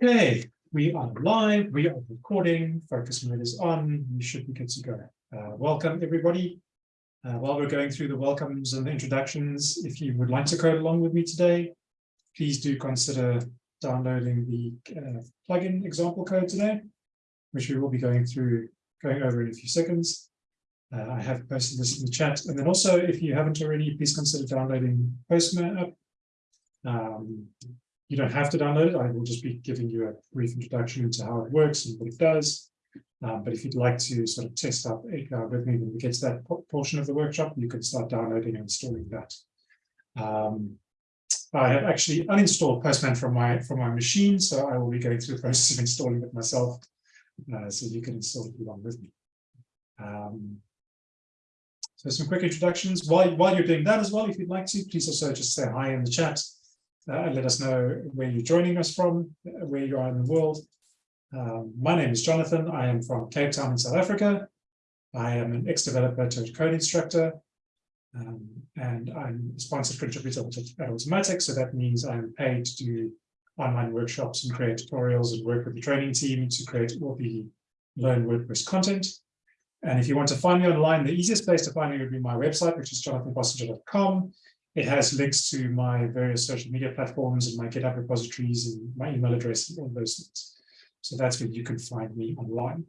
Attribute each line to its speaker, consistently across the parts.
Speaker 1: Okay, we are live, we are recording, focus mode is on, we should be good to go. Uh, welcome everybody. Uh, while we're going through the welcomes and the introductions, if you would like to code along with me today, please do consider downloading the uh, plugin example code today, which we will be going through, going over in a few seconds. Uh, I have posted this in the chat. And then also, if you haven't already, please consider downloading Postman app. Um, you don't have to download it. I will just be giving you a brief introduction into how it works and what it does. Um, but if you'd like to sort of test out API with me when we get to that portion of the workshop, you can start downloading and installing that. Um, I have actually uninstalled Postman from my from my machine, so I will be going through the process of installing it myself, uh, so you can install it along with me. Um, so some quick introductions. While while you're doing that as well, if you'd like to, please also just say hi in the chat uh, let us know where you're joining us from, where you are in the world. Um, my name is Jonathan. I am from Cape Town in South Africa. I am an ex-developer to code instructor, um, and I'm a sponsored contributor at Automattic, so that means I'm paid to do online workshops and create tutorials and work with the training team to create all the Learn WordPress content. And if you want to find me online, the easiest place to find me would be my website, which is jonathanbossenger.com. It has links to my various social media platforms and my GitHub repositories and my email address and all those things. So that's where you can find me online.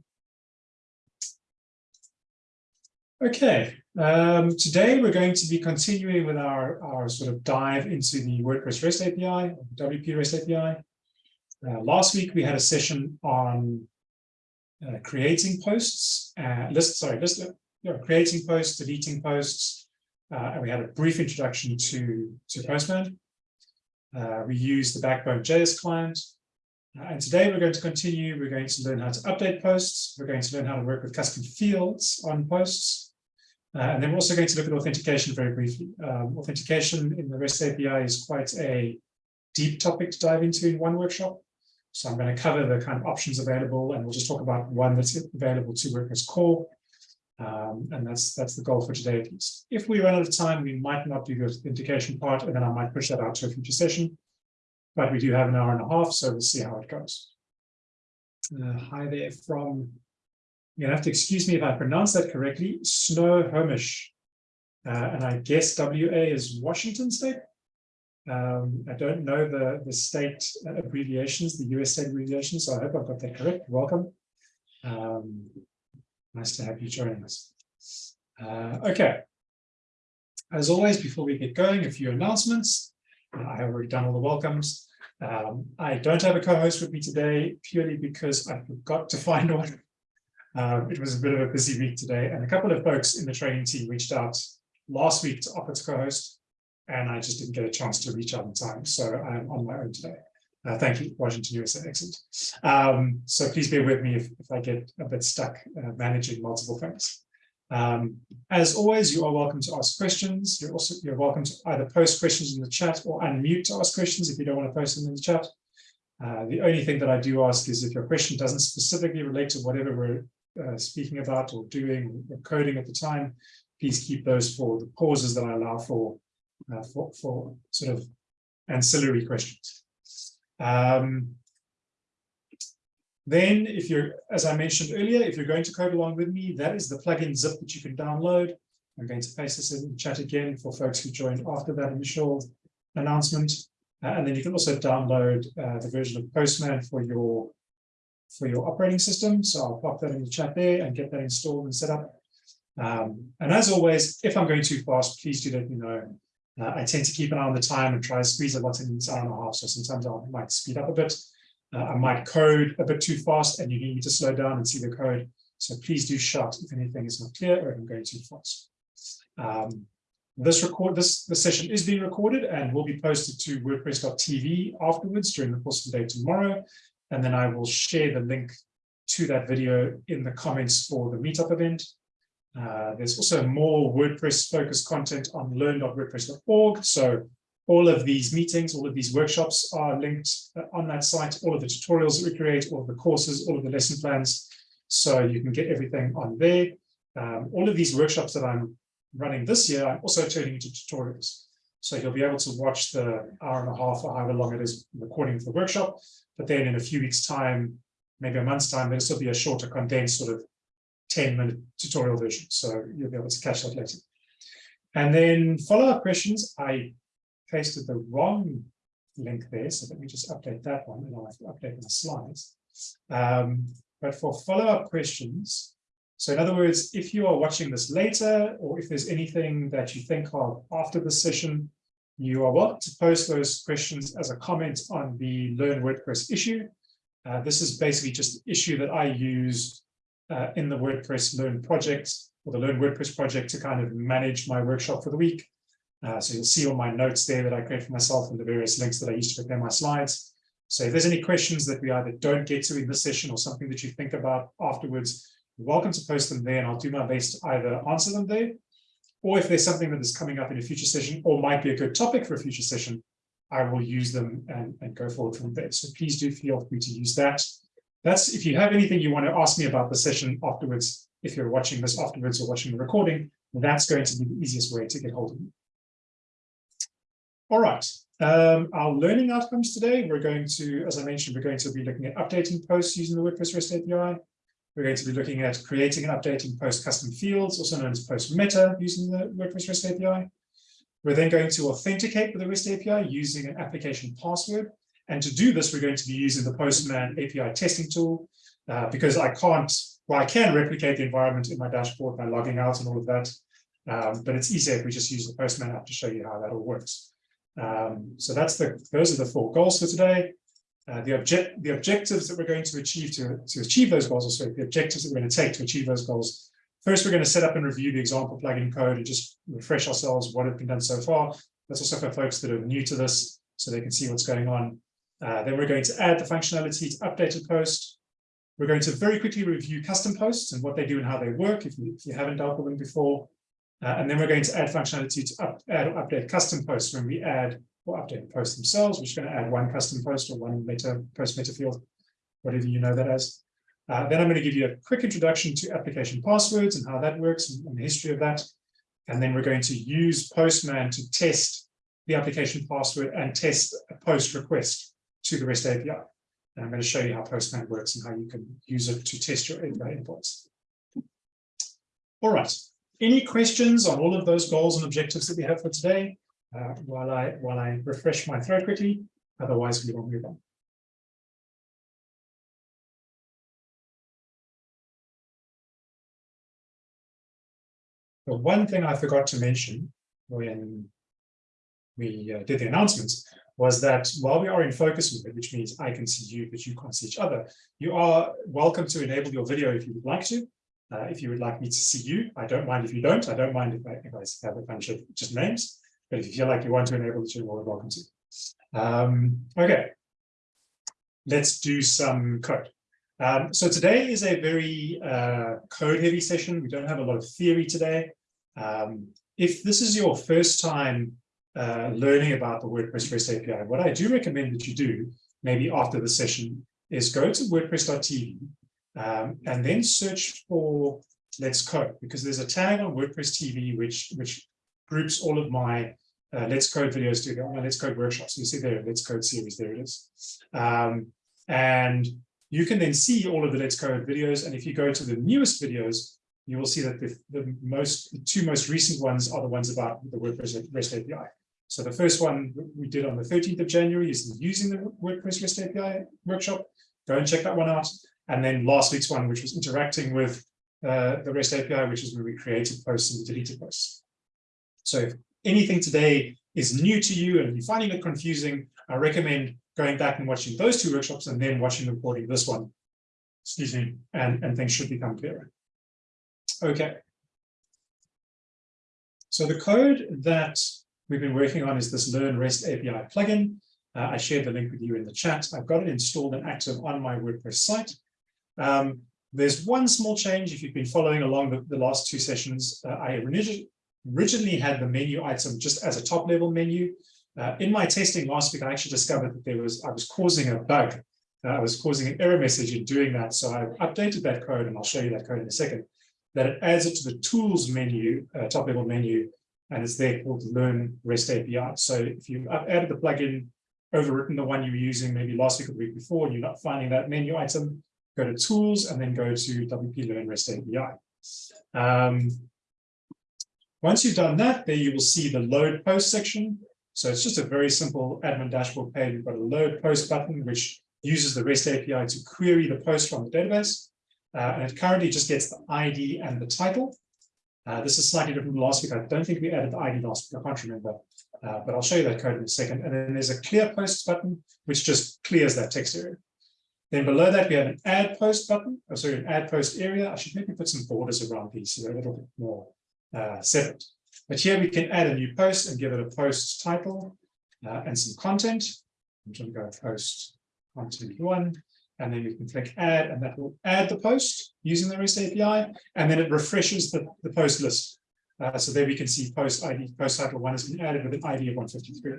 Speaker 1: Okay, um, today we're going to be continuing with our, our sort of dive into the WordPress REST API, WP REST API. Uh, last week we had a session on uh, creating posts, uh, list, sorry, list, yeah, creating posts, deleting posts, uh, and we had a brief introduction to, to Postman. Uh, we use the Backbone JS client. Uh, and today we're going to continue. We're going to learn how to update posts. We're going to learn how to work with custom fields on posts. Uh, and then we're also going to look at authentication very briefly. Um, authentication in the REST API is quite a deep topic to dive into in one workshop. So I'm going to cover the kind of options available, and we'll just talk about one that's available to WordPress core um, and that's that's the goal for today at least. If we run out of time, we might not do the authentication part, and then I might push that out to a future session. But we do have an hour and a half, so we'll see how it goes. Uh, hi there from, you're gonna have to excuse me if I pronounce that correctly, Snohomish. Uh, and I guess WA is Washington State. Um, I don't know the, the state abbreviations, the US state abbreviations, so I hope I've got that correct. Welcome. Um, Nice to have you joining us. Uh, okay. As always, before we get going, a few announcements. Uh, I have already done all the welcomes. Um, I don't have a co-host with me today purely because I forgot to find one. Um, it was a bit of a busy week today, and a couple of folks in the training team reached out last week to offer to co-host, and I just didn't get a chance to reach out in time, so I'm on my own today. Uh, thank you, Washington USA, excellent. Um, so please bear with me if, if I get a bit stuck uh, managing multiple things. Um, as always, you are welcome to ask questions. You're also you're welcome to either post questions in the chat or unmute to ask questions if you don't want to post them in the chat. Uh, the only thing that I do ask is if your question doesn't specifically relate to whatever we're uh, speaking about or doing or coding at the time, please keep those for the pauses that I allow for, uh, for, for sort of ancillary questions. Um, then if you're, as I mentioned earlier, if you're going to code along with me, that is the plugin zip that you can download. I'm going to paste this in chat again for folks who joined after that initial announcement. Uh, and then you can also download uh, the version of Postman for your for your operating system. So I'll pop that in the chat there and get that installed and set up. Um, and as always, if I'm going too fast, please do let me know. Uh, I tend to keep an eye on the time and try to squeeze a lot in this hour and a half. So sometimes I might speed up a bit. Uh, I might code a bit too fast and you need me to slow down and see the code. So please do shout if anything is not clear or if I'm going too fast. Um, this record this the session is being recorded and will be posted to wordpress.tv afterwards during the course of the day tomorrow. And then I will share the link to that video in the comments for the meetup event. Uh, there's also more WordPress focused content on learn.wordpress.org. So all of these meetings, all of these workshops are linked uh, on that site, all of the tutorials that we create, all of the courses, all of the lesson plans. So you can get everything on there. Um, all of these workshops that I'm running this year, I'm also turning into tutorials. So you'll be able to watch the hour and a half or however long it is recording of the workshop. But then in a few weeks time, maybe a month's time, there'll still be a shorter condensed sort of 10 minute tutorial version. So you'll be able to catch that later. And then follow-up questions. I pasted the wrong link there. So let me just update that one and I'll have to update the slides. Um, but for follow-up questions, so in other words, if you are watching this later, or if there's anything that you think of after the session, you are welcome to post those questions as a comment on the Learn WordPress issue. Uh, this is basically just the issue that I use uh, in the WordPress Learn project, or the Learn WordPress project to kind of manage my workshop for the week. Uh, so you'll see all my notes there that I create for myself and the various links that I use to prepare my slides. So if there's any questions that we either don't get to in this session or something that you think about afterwards, you're welcome to post them there and I'll do my best to either answer them there, or if there's something that is coming up in a future session or might be a good topic for a future session, I will use them and, and go forward from there. So please do feel free to use that. That's if you have anything you want to ask me about the session afterwards, if you're watching this afterwards or watching the recording, that's going to be the easiest way to get hold of me. All right, um, our learning outcomes today, we're going to, as I mentioned, we're going to be looking at updating posts using the WordPress REST API. We're going to be looking at creating and updating post custom fields, also known as post meta, using the WordPress REST API. We're then going to authenticate with the REST API using an application password. And to do this, we're going to be using the Postman API testing tool uh, because I can't, well, I can replicate the environment in my dashboard by logging out and all of that. Um, but it's easier if we just use the Postman app to show you how that all works. Um, so that's the, those are the four goals for today. Uh, the object the objectives that we're going to achieve to, to achieve those goals, or sorry, the objectives that we're going to take to achieve those goals. First, we're going to set up and review the example plugin code and just refresh ourselves what has been done so far. That's also for folks that are new to this, so they can see what's going on. Uh, then we're going to add the functionality to updated post. We're going to very quickly review custom posts and what they do and how they work if you, if you haven't dealt with them before. Uh, and then we're going to add functionality to up, add or update custom posts when we add or update the posts themselves. We're just going to add one custom post or one meta post meta field, whatever you know that as. Uh, then I'm going to give you a quick introduction to application passwords and how that works and, and the history of that. And then we're going to use Postman to test the application password and test a post request to the REST API. And I'm going to show you how Postman works and how you can use it to test your API endpoints. All right. Any questions on all of those goals and objectives that we have for today? uh, while I while I refresh my throat quickly. Otherwise, we will move on. The one thing I forgot to mention when we uh, did the announcements was that while we are in focus mode, which means I can see you, but you can't see each other, you are welcome to enable your video if you would like to. Uh, if you would like me to see you, I don't mind if you don't. I don't mind if I, if I have a bunch of just names. But if you feel like you want to enable it, you're welcome to. Um, okay, let's do some code. Um, so today is a very uh, code heavy session. We don't have a lot of theory today. Um, if this is your first time uh, learning about the WordPress REST API, what I do recommend that you do, maybe after the session, is go to WordPress.tv um, and then search for Let's Code, because there's a tag on WordPress TV which, which groups all of my uh, Let's Code videos together, my Let's Code workshops. You see there, Let's Code series, there it is. Um, and you can then see all of the Let's Code videos. And if you go to the newest videos, you will see that the, the most the two most recent ones are the ones about the WordPress REST API. So the first one we did on the 13th of January is using the WordPress REST API workshop. Go and check that one out. And then last week's one, which was interacting with uh, the REST API, which is where we created posts and deleted posts. So if anything today is new to you and you're finding it confusing, I recommend going back and watching those two workshops and then watching the recording this one. Excuse me, and, and things should become clearer. Okay. So the code that we've been working on is this Learn REST API plugin. Uh, I shared the link with you in the chat. I've got it installed and active on my WordPress site. Um, there's one small change if you've been following along the, the last two sessions. Uh, I originally had the menu item just as a top level menu. Uh, in my testing last week, I actually discovered that there was I was causing a bug. Uh, I was causing an error message in doing that. So I've updated that code, and I'll show you that code in a second, that it adds it to the tools menu, uh, top level menu, and it's there called Learn REST API. So if you've added the plugin, overwritten the one you were using maybe last week or the week before, and you're not finding that menu item, go to Tools and then go to WP Learn REST API. Um, once you've done that, there you will see the load post section. So it's just a very simple admin dashboard page. You've got a load post button, which uses the REST API to query the post from the database. Uh, and it currently just gets the ID and the title. Uh, this is slightly different from last week. I don't think we added the ID last week. I can't remember, uh, but I'll show you that code in a second. And then there's a clear posts button, which just clears that text area. Then below that, we have an add post button, oh, sorry, an add post area. I should maybe put some borders around these so they're a little bit more uh, separate. But here we can add a new post and give it a post title uh, and some content. I'm going to go post content one, and then we can click add, and that will add the post using the REST API, and then it refreshes the, the post list. Uh, so there we can see post ID, post title one has been added with an ID of 153.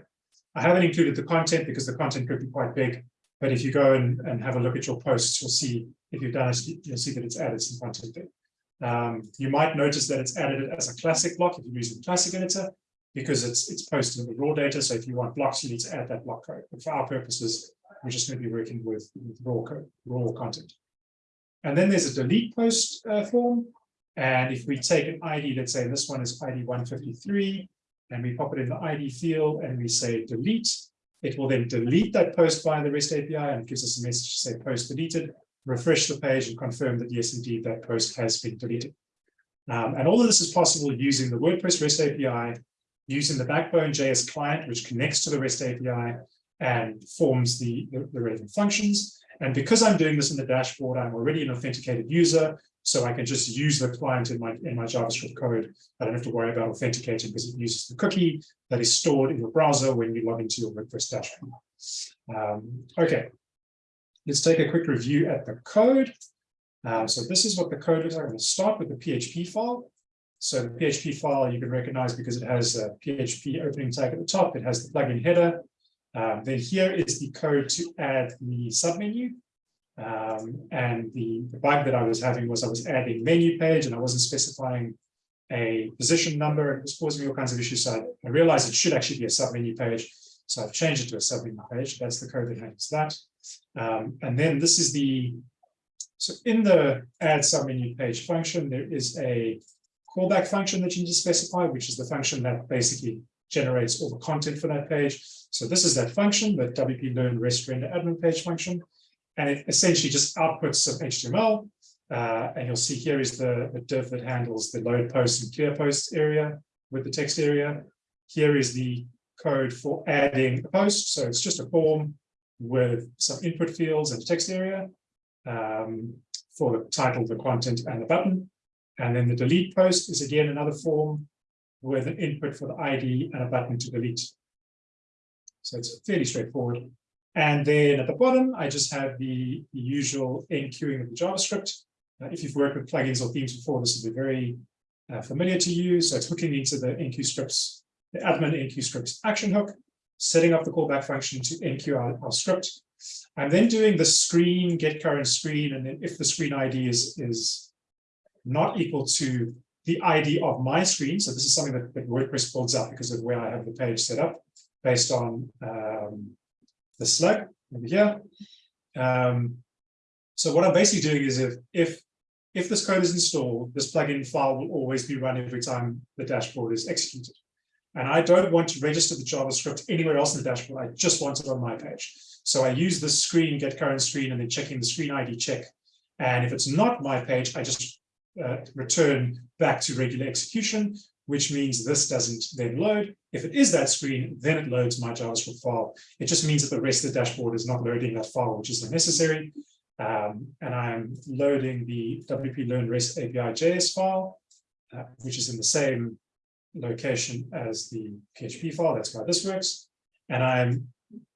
Speaker 1: I haven't included the content because the content could be quite big, but if you go and, and have a look at your posts, you'll see if you've done it, you'll see that it's added some content there. Um, you might notice that it's added as a classic block if you're using the classic editor, because it's it's posted in the raw data. So if you want blocks, you need to add that block code. But for our purposes, we're just going to be working with, with raw raw content. And then there's a delete post uh, form. And if we take an ID, let's say this one is ID 153, and we pop it in the ID field and we say delete, it will then delete that post via the REST API and gives us a message to say post deleted, refresh the page and confirm that yes, indeed, that post has been deleted. Um, and all of this is possible using the WordPress REST API, using the Backbone JS client, which connects to the REST API and forms the, the, the relevant functions. And because I'm doing this in the dashboard, I'm already an authenticated user, so I can just use the client in my in my JavaScript code. I don't have to worry about authenticating because it uses the cookie that is stored in your browser when you log into your WordPress dashboard. Um, okay, let's take a quick review at the code. Um, so this is what the code is. I'm going to start with the PHP file. So the PHP file you can recognize because it has a PHP opening tag at the top. It has the plugin header. Um, then here is the code to add the submenu. Um, and the, the bug that I was having was I was adding menu page and I wasn't specifying a position number. It was causing me all kinds of issues. So I, I realized it should actually be a submenu page. So I've changed it to a submenu page. That's the code that handles that. Um, and then this is the, so in the add submenu page function, there is a callback function that you need to specify, which is the function that basically generates all the content for that page. So this is that function, the WP Learn REST Render Admin page function, and it essentially just outputs some HTML. Uh, and you'll see here is the, the div that handles the load post and clear post area with the text area. Here is the code for adding a post. So it's just a form with some input fields and text area um, for the title, the content, and the button. And then the delete post is again another form with an input for the ID and a button to delete. So it's fairly straightforward. And then at the bottom, I just have the, usual enqueuing of the JavaScript. Uh, if you've worked with plugins or themes before, this will be very uh, familiar to you. So it's hooking into the enqueue scripts, the admin enqueue scripts action hook, setting up the callback function to enqueue our, our script. I'm then doing the screen, get current screen, and then if the screen ID is, is not equal to the ID of my screen, so this is something that, that WordPress builds up because of where I have the page set up based on um, the slug over here. Um, so what I'm basically doing is if, if, if this code is installed, this plugin file will always be run every time the dashboard is executed. And I don't want to register the JavaScript anywhere else in the dashboard. I just want it on my page. So I use this screen, get current screen, and then checking the screen ID check. And if it's not my page, I just uh, return back to regular execution, which means this doesn't then load. If it is that screen, then it loads my JavaScript file. It just means that the rest of the dashboard is not loading that file, which is unnecessary. Um, and I'm loading the WP Learn REST API JS file, uh, which is in the same location as the PHP file. That's why this works. And I'm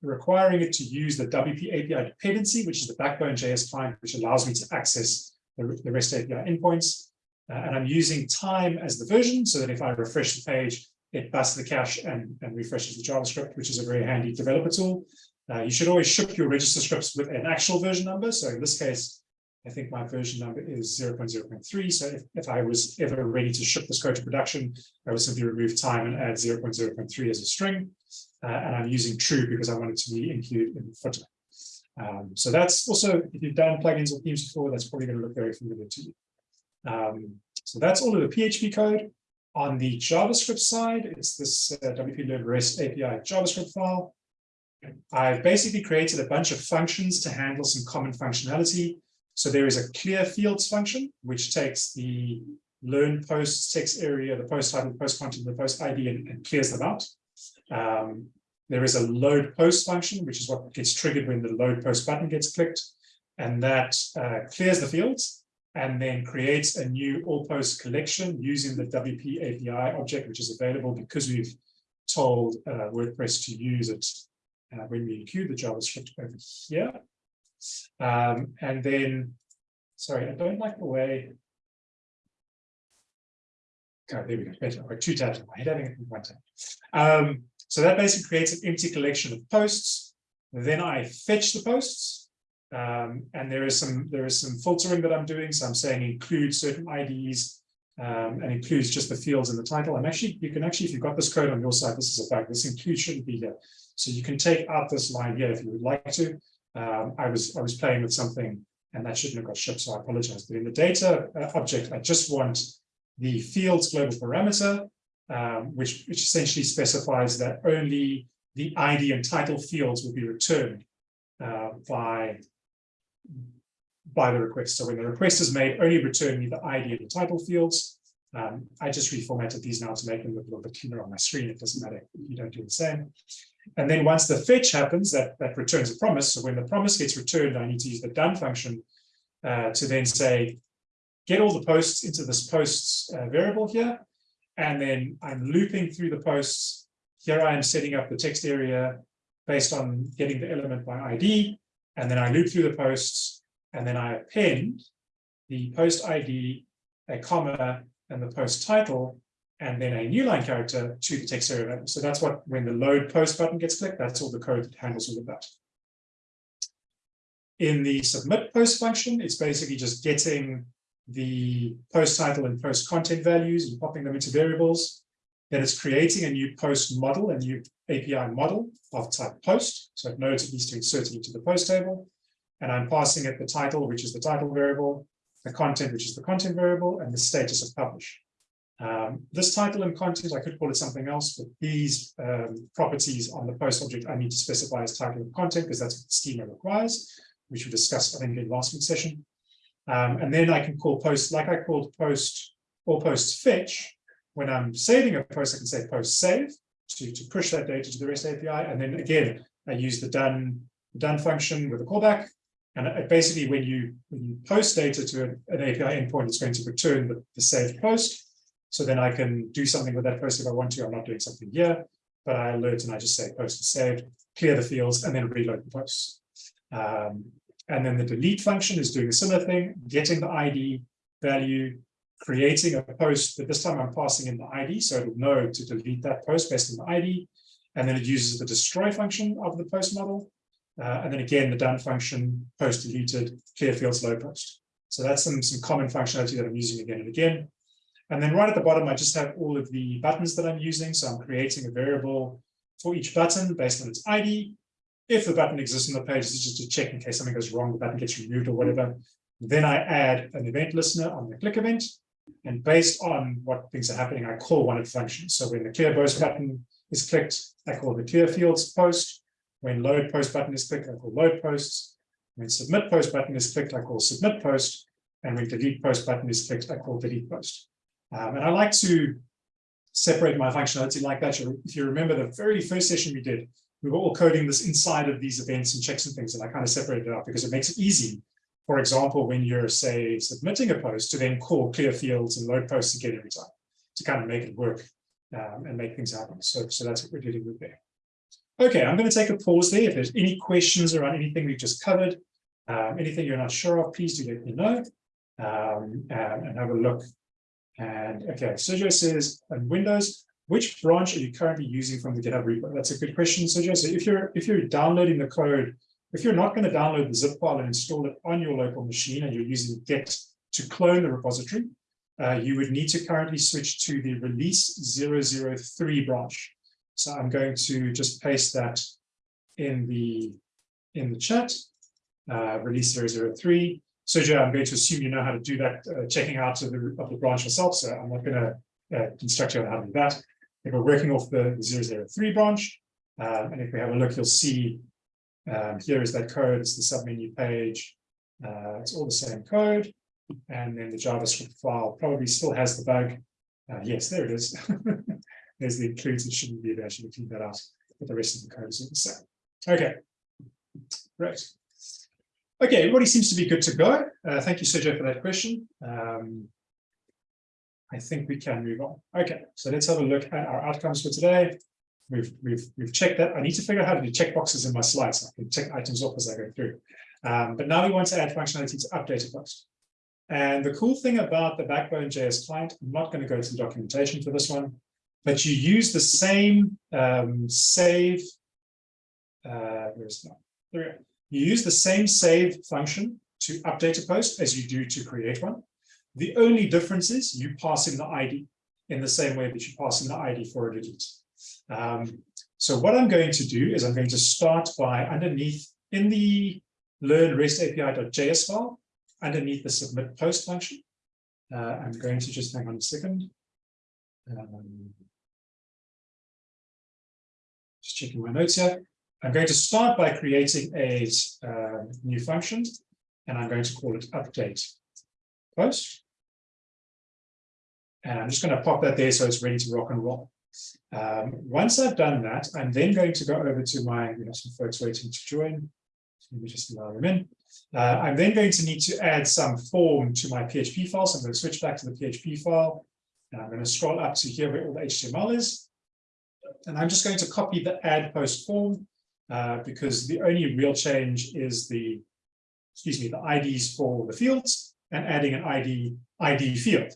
Speaker 1: requiring it to use the WP API dependency, which is the backbone JS client, which allows me to access the, the REST API endpoints. Uh, and I'm using time as the version so that if I refresh the page, it busts the cache and, and refreshes the JavaScript, which is a very handy developer tool. Uh, you should always ship your register scripts with an actual version number. So in this case, I think my version number is 0.0.3. So if, if I was ever ready to ship this code to production, I would simply remove time and add 0.0.3 as a string. Uh, and I'm using true because I want it to be included in the footer. Um, so that's also, if you've done plugins or themes before, that's probably going to look very familiar to you. Um, so that's all of the PHP code. On the JavaScript side, it's this uh, WP Learn REST API JavaScript file. I've basically created a bunch of functions to handle some common functionality. So there is a clear fields function, which takes the learn post text area, the post title, post content, the post ID, and, and clears them out. Um, there is a load post function, which is what gets triggered when the load post button gets clicked. And that uh, clears the fields and then creates a new all post collection using the WP API object, which is available because we've told uh, WordPress to use it uh, when we include the JavaScript over here. Um, and then, sorry, I don't like the way. Okay, there we go. Better. Two tabs in my head, it in one tab. Um, so that basically creates an empty collection of posts. Then I fetch the posts. Um, and there is some there is some filtering that I'm doing. So I'm saying include certain IDs um, and includes just the fields in the title. And actually, you can actually, if you've got this code on your side, this is a bug. This include shouldn't be here. So you can take out this line here if you would like to. Um, I was I was playing with something and that shouldn't have got shipped, so I apologize. But in the data uh, object, I just want the fields global parameter, um, which, which essentially specifies that only the ID and title fields will be returned uh, by, by the request. So when the request is made, only return me the ID and the title fields. Um, I just reformatted these now to make them look a little bit cleaner on my screen. It doesn't matter if you don't do the same. And then once the fetch happens, that, that returns a promise. So when the promise gets returned, I need to use the done function uh, to then say, get all the posts into this posts uh, variable here. And then I'm looping through the posts. Here I am setting up the text area based on getting the element by ID. And then I loop through the posts and then I append the post ID, a comma, and the post title and then a new line character to the text area So that's what, when the load post button gets clicked, that's all the code that handles all of that. In the submit post function, it's basically just getting the post title and post content values and popping them into variables. Then it's creating a new post model, a new API model of type post. So it knows it needs to insert it into the post table. And I'm passing it the title, which is the title variable, the content, which is the content variable, and the status of publish. Um, this title and content, I could call it something else, but these um, properties on the post object, I need to specify as title and content because that's what the schema requires, which we discussed, I think, in the last week's session. Um, and then I can call post, like I called post or post fetch. When I'm saving a post, I can say post save to, to push that data to the REST API. And then again, I use the done, done function with a callback. And it basically, when you when you post data to an, an API endpoint, it's going to return the, the saved post. So then I can do something with that post if I want to. I'm not doing something here, but I alert and I just say post is saved, clear the fields, and then reload the posts. Um, and then the delete function is doing a similar thing, getting the ID value, creating a post, but this time I'm passing in the ID, so it'll know to delete that post based on the ID. And then it uses the destroy function of the post model. Uh, and then again, the done function, post deleted, clear fields, load post. So that's some, some common functionality that I'm using again and again. And then right at the bottom, I just have all of the buttons that I'm using. So I'm creating a variable for each button based on its ID. If the button exists on the page, it's just to check in case something goes wrong, the button gets removed or whatever. Then I add an event listener on the click event. And based on what things are happening, I call one of the functions. So when the clear post button is clicked, I call the clear fields post. When load post button is clicked, I call load posts. When submit post button is clicked, I call submit post. And when delete post button is clicked, I call delete post. Um, and I like to separate my functionality like that. If you remember the very first session we did, we were all coding this inside of these events and checks and things, and I kind of separated it out because it makes it easy. For example, when you're, say, submitting a post to then call clear fields and load posts again every time to kind of make it work um, and make things happen. So, so that's what we're dealing with there. Okay, I'm going to take a pause there. If there's any questions around anything we've just covered, um, anything you're not sure of, please do let me know um, and, and have a look and okay, Sergio says, on Windows, which branch are you currently using from the GitHub repo? That's a good question, Sergio. So if you're if you're downloading the code if you're not going to download the zip file and install it on your local machine and you're using Git to clone the repository, uh, you would need to currently switch to the release 003 branch. So I'm going to just paste that in the in the chat, uh, release 003. Sergio, I'm going to assume you know how to do that, uh, checking out of the, of the branch yourself, so I'm not going to uh, instruct you on how to do that. We're working off the 003 branch, uh, and if we have a look, you'll see um, here is that code, it's the submenu page. Uh, it's all the same code. And then the JavaScript file probably still has the bug. Uh, yes, there it is. There's the includes, it shouldn't be there, should cleaned that out, but the rest of the code is all the same. Okay, great. Okay, everybody seems to be good to go. Uh, thank you, Sergio, for that question. Um, I think we can move on. Okay, so let's have a look at our outcomes for today. We've we've we've checked that. I need to figure out how to do check boxes in my slides. So I can check items off as I go through. Um, but now we want to add functionality to update a post. And the cool thing about the Backbone JS client, I'm not going to go to the documentation for this one, but you use the same um, save. Uh, where's that? There we go. You use the same save function to update a post as you do to create one. The only difference is you pass in the ID in the same way that you pass in the ID for a delete. Um, so what I'm going to do is I'm going to start by underneath in the learn REST API.js file, underneath the submit post function. Uh, I'm going to just hang on a second. Um, just checking my notes here. I'm going to start by creating a uh, new function, and I'm going to call it update post. And I'm just going to pop that there so it's ready to rock and roll. Um, once I've done that, I'm then going to go over to my, we have some folks waiting to join. Let me just allow them in. Uh, I'm then going to need to add some form to my PHP file. So I'm going to switch back to the PHP file. And I'm going to scroll up to here where all the HTML is. And I'm just going to copy the add post form uh, because the only real change is the, excuse me, the IDs for the fields and adding an ID ID field.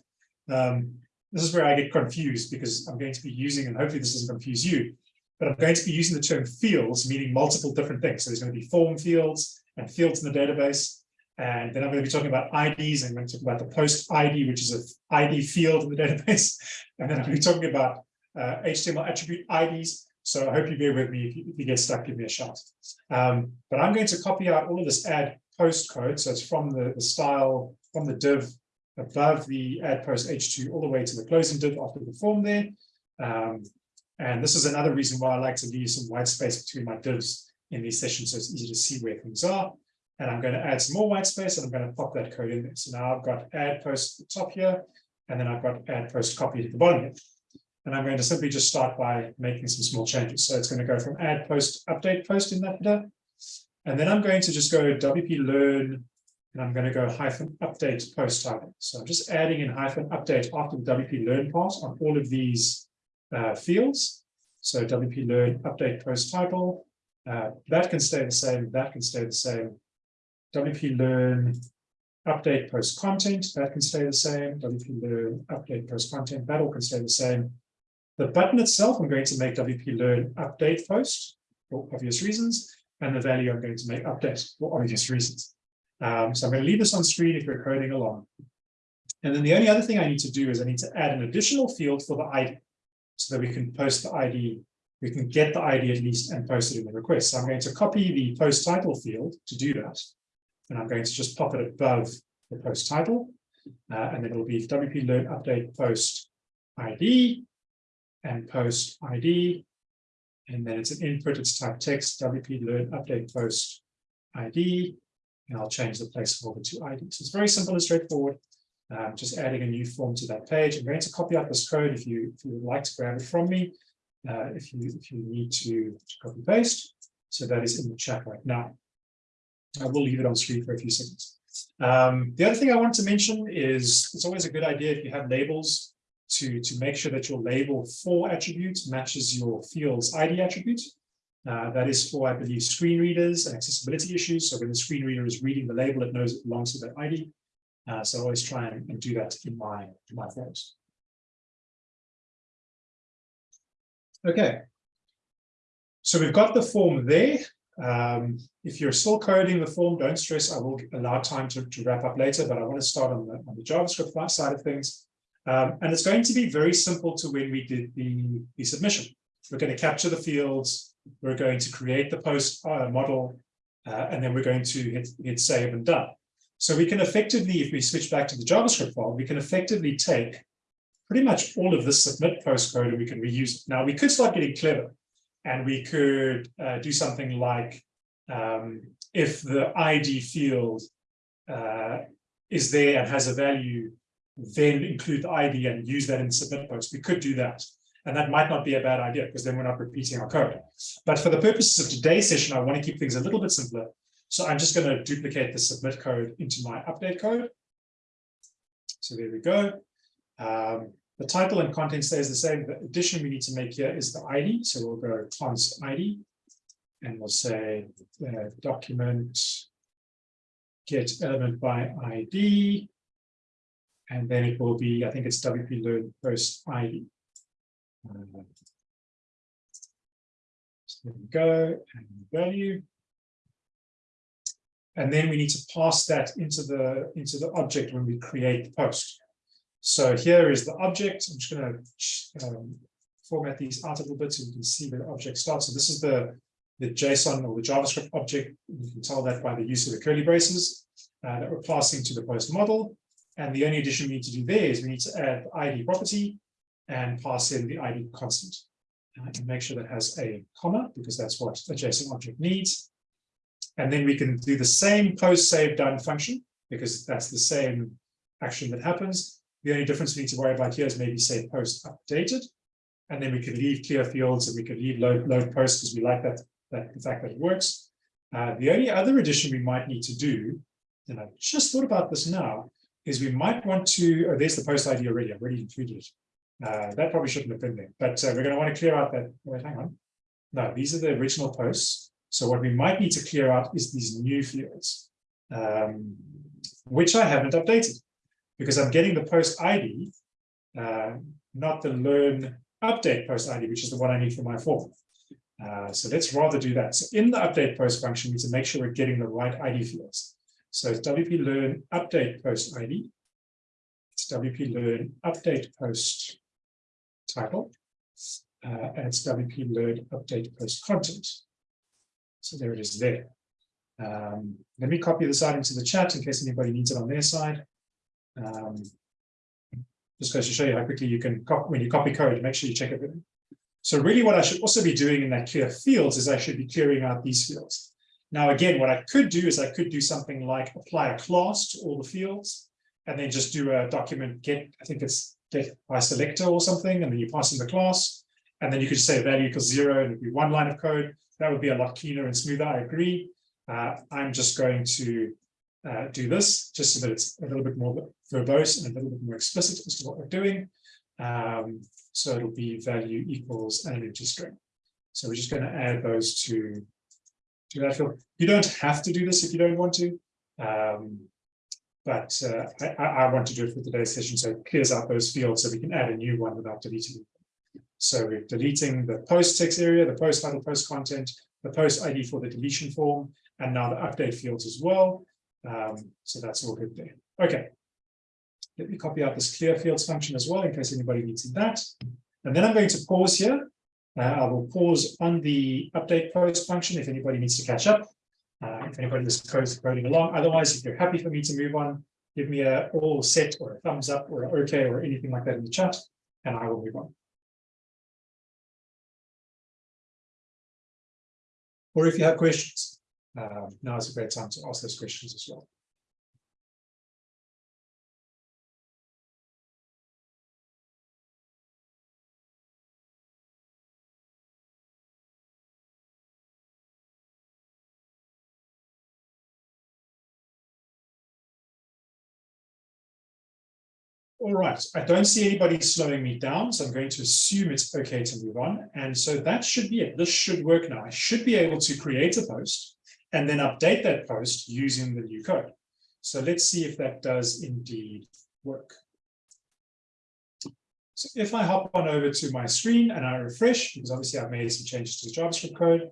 Speaker 1: Um, this is where I get confused because I'm going to be using, and hopefully this doesn't confuse you, but I'm going to be using the term fields, meaning multiple different things. So there's going to be form fields and fields in the database. And then I'm going to be talking about IDs. I'm going to talk about the post ID, which is an ID field in the database. And then I'm going to be talking about uh, HTML attribute IDs. So I hope you bear with me. If you, if you get stuck, give me a shout. Um, but I'm going to copy out all of this add post code. So it's from the, the style, from the div above the add post h2 all the way to the closing div after the form there. Um, and this is another reason why I like to leave some white space between my divs in these sessions so it's easy to see where things are. And I'm going to add some more white space and I'm going to pop that code in there. So now I've got add post at the top here, and then I've got add post copied at the bottom here. And I'm going to simply just start by making some small changes. So it's going to go from add post update post in that header. And then I'm going to just go WP learn and I'm going to go hyphen update post title. So I'm just adding in hyphen update after the WP learn part on all of these uh, fields. So WP learn update post title, uh, that can stay the same, that can stay the same. WP learn update post content, that can stay the same. WP learn update post content, that all can stay the same. The button itself, I'm going to make WP learn update post for obvious reasons, and the value I'm going to make update for obvious reasons. Um, so I'm going to leave this on screen if you're coding along. And then the only other thing I need to do is I need to add an additional field for the ID so that we can post the ID, we can get the ID at least and post it in the request. So I'm going to copy the post title field to do that. And I'm going to just pop it above the post title. Uh, and then it'll be WP learn update post ID and post ID. And then it's an input, it's type text, WP learn update post ID and I'll change the placeholder to ID. So it's very simple and straightforward. Um, just adding a new form to that page. I'm going to copy out this code if you if you would like to grab it from me. Uh, if you if you need to, copy paste. So that is in the chat right now. I will leave it on screen for a few seconds. Um, the other thing I want to mention is it's always a good idea if you have labels to, to make sure that your label for attributes matches your field's ID attribute. Uh, that is for, I believe, screen readers and accessibility issues. So when the screen reader is reading the label, it knows it belongs to that ID. Uh, so I always try and, and, do that in my, in my forms. Okay. So we've got the form there. Um, if you're still coding the form, don't stress. I will allow time to, to wrap up later, but I want to start on the, on the JavaScript side of things. Um, and it's going to be very simple to when we did the, the submission. We're going to capture the fields. We're going to create the post uh, model, uh, and then we're going to hit, hit save and done. So we can effectively, if we switch back to the JavaScript file, we can effectively take pretty much all of this submit post code and we can reuse it. Now we could start getting clever and we could uh, do something like um, if the ID field uh, is there and has a value, then include the ID and use that in the submit post. We could do that. And that might not be a bad idea because then we're not repeating our code. But for the purposes of today's session, I want to keep things a little bit simpler. So I'm just going to duplicate the submit code into my update code. So there we go. Um, the title and content stays the same. The addition we need to make here is the ID. So we'll go const ID and we'll say uh, document get element by ID. And then it will be, I think it's WP learn post ID. So there we go, and value. And then we need to pass that into the into the object when we create the post. So here is the object. I'm just going to um, format these out a little bit so you can see where the object starts. So this is the, the JSON or the JavaScript object. You can tell that by the use of the curly braces uh, that we're passing to the post model. And the only addition we need to do there is we need to add the ID property and pass in the ID constant. And make sure that has a comma because that's what a JSON object needs. And then we can do the same post save done function because that's the same action that happens. The only difference we need to worry about here is maybe say post updated. And then we could leave clear fields and we could leave load, load post because we like that, that the fact that it works. Uh, the only other addition we might need to do, and I just thought about this now, is we might want to, oh, there's the post ID already, I've already included it. Uh, that probably shouldn't have been there, but uh, we're going to want to clear out that, wait, hang on. No, these are the original posts. So what we might need to clear out is these new fields, um, which I haven't updated because I'm getting the post ID, uh, not the learn update post ID, which is the one I need for my form. Uh, so let's rather do that. So in the update post function, we need to make sure we're getting the right ID fields. So it's WP learn update post ID. It's WP learn update post title. Uh, and it's WP learn update post content. So there it is there. Um, let me copy this out into the chat in case anybody needs it on their side. Um, just goes to show you how quickly you can, when you copy code, make sure you check everything. So really what I should also be doing in that clear fields is I should be clearing out these fields. Now, again, what I could do is I could do something like apply a class to all the fields and then just do a document get, I think it's by selector or something, and then you pass in the class. And then you could say value equals zero and it'd be one line of code. That would be a lot cleaner and smoother, I agree. Uh, I'm just going to uh, do this just so that it's a little bit more verbose and a little bit more explicit as to what we're doing. Um, so it'll be value equals an empty string. So we're just going to add those to, to that field. You don't have to do this if you don't want to. Um, but uh, I, I, want to do it for today's session so it clears out those fields so we can add a new one without deleting it. So we're deleting the post text area, the post title, post content, the post ID for the deletion form, and now the update fields as well. Um, so that's all good there. Okay. Let me copy out this clear fields function as well in case anybody needs that. And then I'm going to pause here. Uh, I will pause on the update post function if anybody needs to catch up. Uh, if anybody is coding along. Otherwise, if you're happy for me to move on, give me a all set or a thumbs up or an okay or anything like that in the chat, and I will move on. Or if you have questions um, now is a great time to ask those questions as well. All right, I don't see anybody slowing me down, so I'm going to assume it's okay to move on. And so that should be it. This should work now. I should be able to create a post and then update that post using the new code. So let's see if that does indeed work. So if I hop on over to my screen and I refresh, because obviously I've made some changes to the JavaScript code,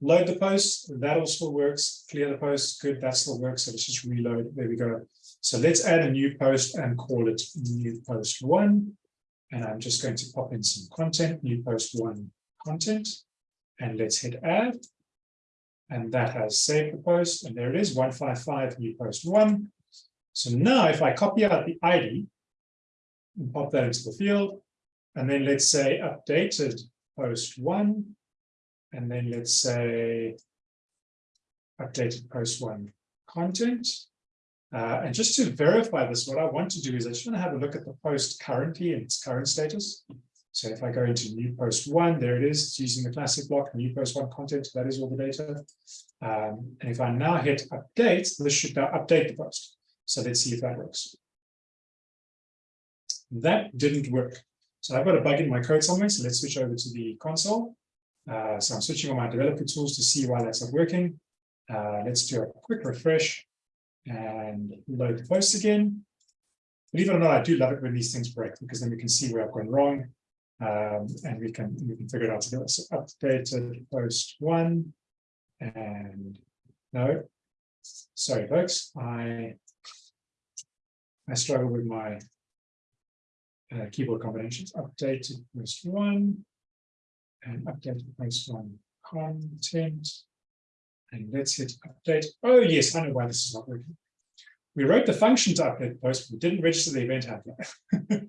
Speaker 1: load the post, that still works, clear the post, good, that still works, so let's just reload, there we go. So let's add a new post and call it new post one. And I'm just going to pop in some content, new post one content, and let's hit add. And that has saved the post, and there it is, 155 new post one. So now if I copy out the ID and pop that into the field, and then let's say updated post one, and then let's say updated post one content. Uh, and just to verify this, what I want to do is I just want to have a look at the post currently in its current status. So if I go into new post one, there it is, it's using the classic block, new post one content, that is all the data. Um, and if I now hit update, this should now update the post. So let's see if that works. That didn't work. So I've got a bug in my code somewhere. So let's switch over to the console. Uh, so I'm switching on my developer tools to see why that's not working. Uh, let's do a quick refresh and load the post again. Believe it or not, I do love it when these things break because then we can see where I've gone wrong um, and we can we can figure it out together. So updated post one and no, sorry folks, I I struggle with my uh, keyboard combinations. Updated post one and updated post one content. And let's hit update. Oh, yes, I know why this is not working. We wrote the function to update post, but we didn't register the event handler.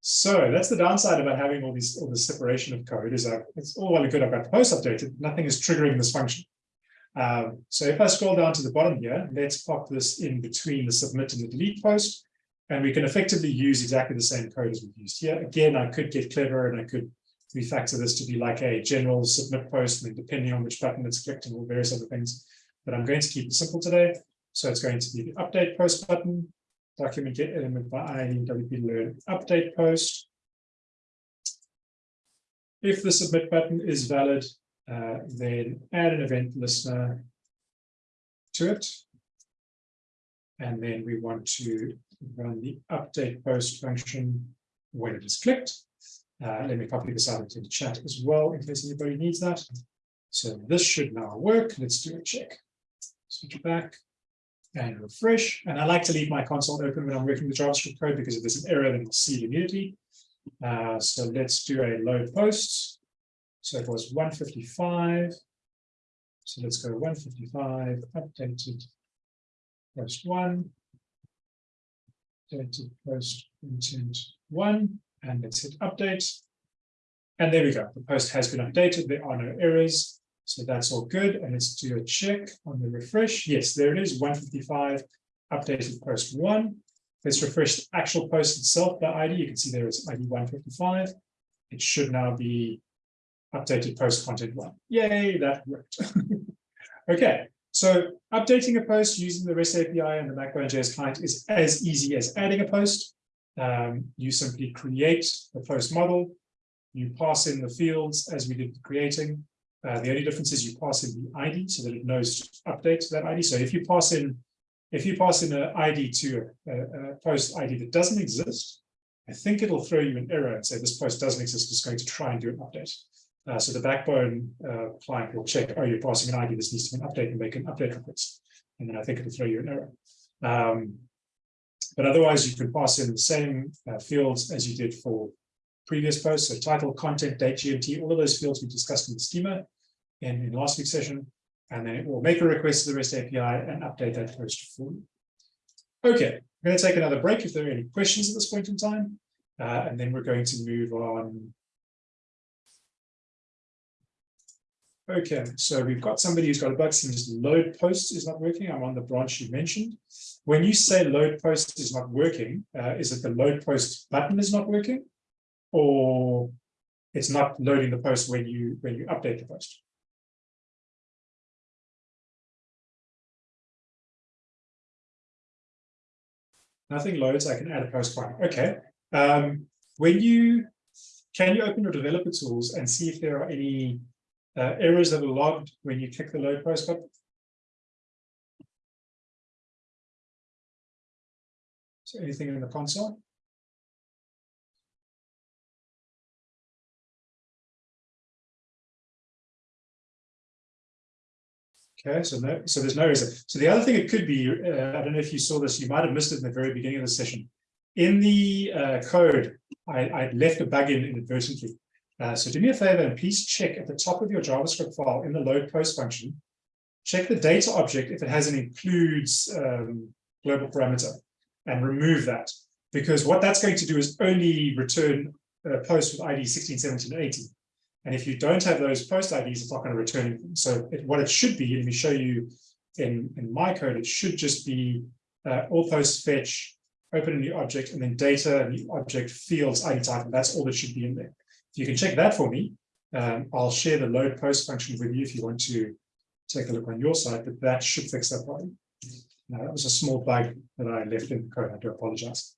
Speaker 1: so that's the downside about having all these all this separation of code is that it's all well and good. I've got the post updated, nothing is triggering this function. Um, so if I scroll down to the bottom here, let's pop this in between the submit and the delete post, and we can effectively use exactly the same code as we've used here. Again, I could get clever and I could refactor this to be like a general submit post, and depending on which button it's clicked and all various other things. But I'm going to keep it simple today. So it's going to be the update post button, document get element by ID WP learn update post. If the submit button is valid, uh, then add an event listener to it. And then we want to run the update post function when it is clicked. Uh, let me copy this out into the chat as well in case anybody needs that. So this should now work. Let's do a check. Switch it back and refresh. And I like to leave my console open when I'm working the JavaScript code because if there's an error, then I'll see immediately. Uh, so let's do a load post. So it was 155. So let's go 155, updated post one, updated post intent one and let's hit update. And there we go. The post has been updated. There are no errors. So that's all good. And let's do a check on the refresh. Yes, there it is. 155 updated post one. Let's refresh the actual post itself by ID. You can see there is ID 155. It should now be updated post content one. Yay, that worked. okay, so updating a post using the REST API and the Backbone.js client is as easy as adding a post. Um, you simply create the post model, you pass in the fields as we did creating. Uh, the only difference is you pass in the ID so that it knows to update that ID. So if you pass in, if you pass in an ID to a, a, post ID that doesn't exist, I think it'll throw you an error and say this post doesn't exist. It's going to try and do an update. Uh, so the backbone uh, client will check, oh, you're passing an ID, this needs to be an update and make an update request. And then I think it'll throw you an error. Um, but otherwise, you can pass in the same uh, fields as you did for previous posts. So title, content, date, GMT, all of those fields we discussed in the schema in, in last week's session. And then it will make a request to the REST API and update that post for you. Okay, I'm going to take another break if there are any questions at this point in time. Uh, and then we're going to move on Okay, so we've got somebody who's got a bug since load post is not working. I'm on the branch you mentioned. When you say load post is not working, uh, is it the load post button is not working? Or it's not loading the post when you when you update the post? Nothing loads, I can add a post fine. Okay. Um, when you can you open your developer tools and see if there are any uh, errors that are logged when you click the load post button. So anything in the console? Okay, so no, so there's no reason. So the other thing it could be, uh, I don't know if you saw this, you might have missed it in the very beginning of the session. In the uh, code, I, I left a bug in inadvertently. Uh, so do me a favor and please check at the top of your JavaScript file in the load post function, check the data object if it has an includes um, global parameter and remove that. Because what that's going to do is only return a post with ID 16, 17, 18. And if you don't have those post IDs, it's not going to return anything. So it, what it should be, let me show you in, in my code, it should just be uh, all post fetch, open a new object, and then data, new object, fields, ID type, and that's all that should be in there. If you can check that for me, um, I'll share the load post function with you if you want to take a look on your side, but that should fix that problem. That was a small bug that I left in the code. I do apologize.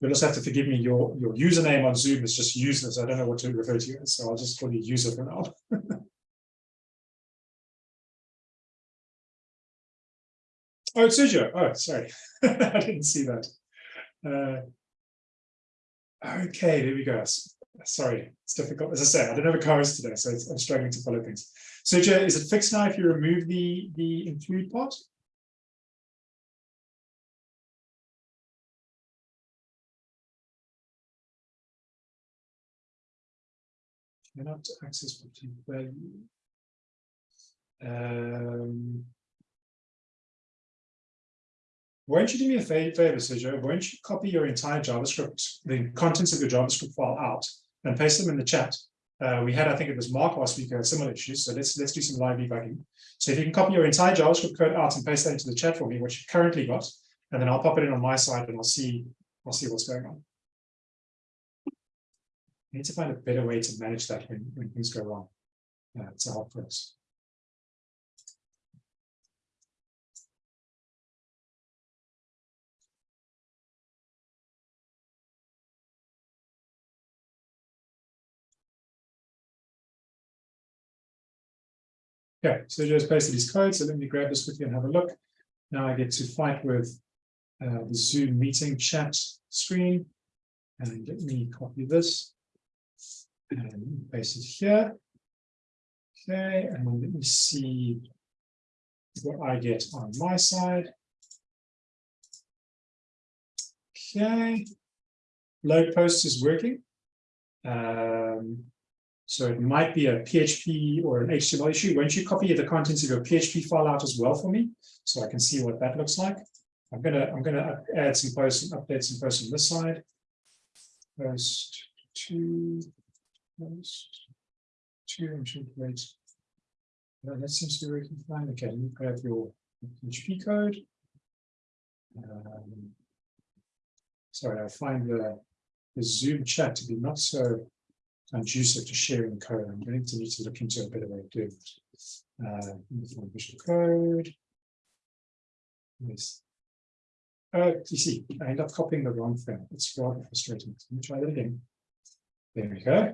Speaker 1: You'll just have to forgive me, your, your username on Zoom is just useless. I don't know what to refer to you as, so I'll just call you user for now. oh, it's Sergio. Oh, sorry. I didn't see that. Uh, okay, there we go. Sorry, it's difficult. As I say, I don't have a cars today, so I'm struggling to follow things. Sergio, is it fixed now if you remove the, the include part? cannot access particular value. Um, won't you do me a favor, Sergio? Won't you copy your entire JavaScript, the contents of your JavaScript file out and paste them in the chat? Uh, we had, I think it was Mark last week, similar issues. So let's let's do some live debugging. So if you can copy your entire JavaScript code out and paste that into the chat for me, what you've currently got, and then I'll pop it in on my side and I'll see I'll see what's going on need to find a better way to manage that when, when things go wrong. Uh, it's a help for us. Okay, so just pasted his code. So let me grab this quickly and have a look. Now I get to fight with uh, the Zoom meeting chat screen. And let me copy this and paste it here. Okay, and let me see what I get on my side. Okay, load post is working. Um, so it might be a PHP or an HTML issue. Won't you copy the contents of your PHP file out as well for me, so I can see what that looks like? I'm gonna I'm gonna add some posts and update some posts on this side. Post two Post two entry plates. Well, that seems to be working fine. Okay, you grab your PHP code. Um, sorry, I find the, the Zoom chat to be not so conducive to sharing code. I'm going to need to look into a better way of doing it. Uh, visual code. Yes. Uh, you see, I end up copying the wrong thing. It's rather frustrating. Let me try that again. There we go.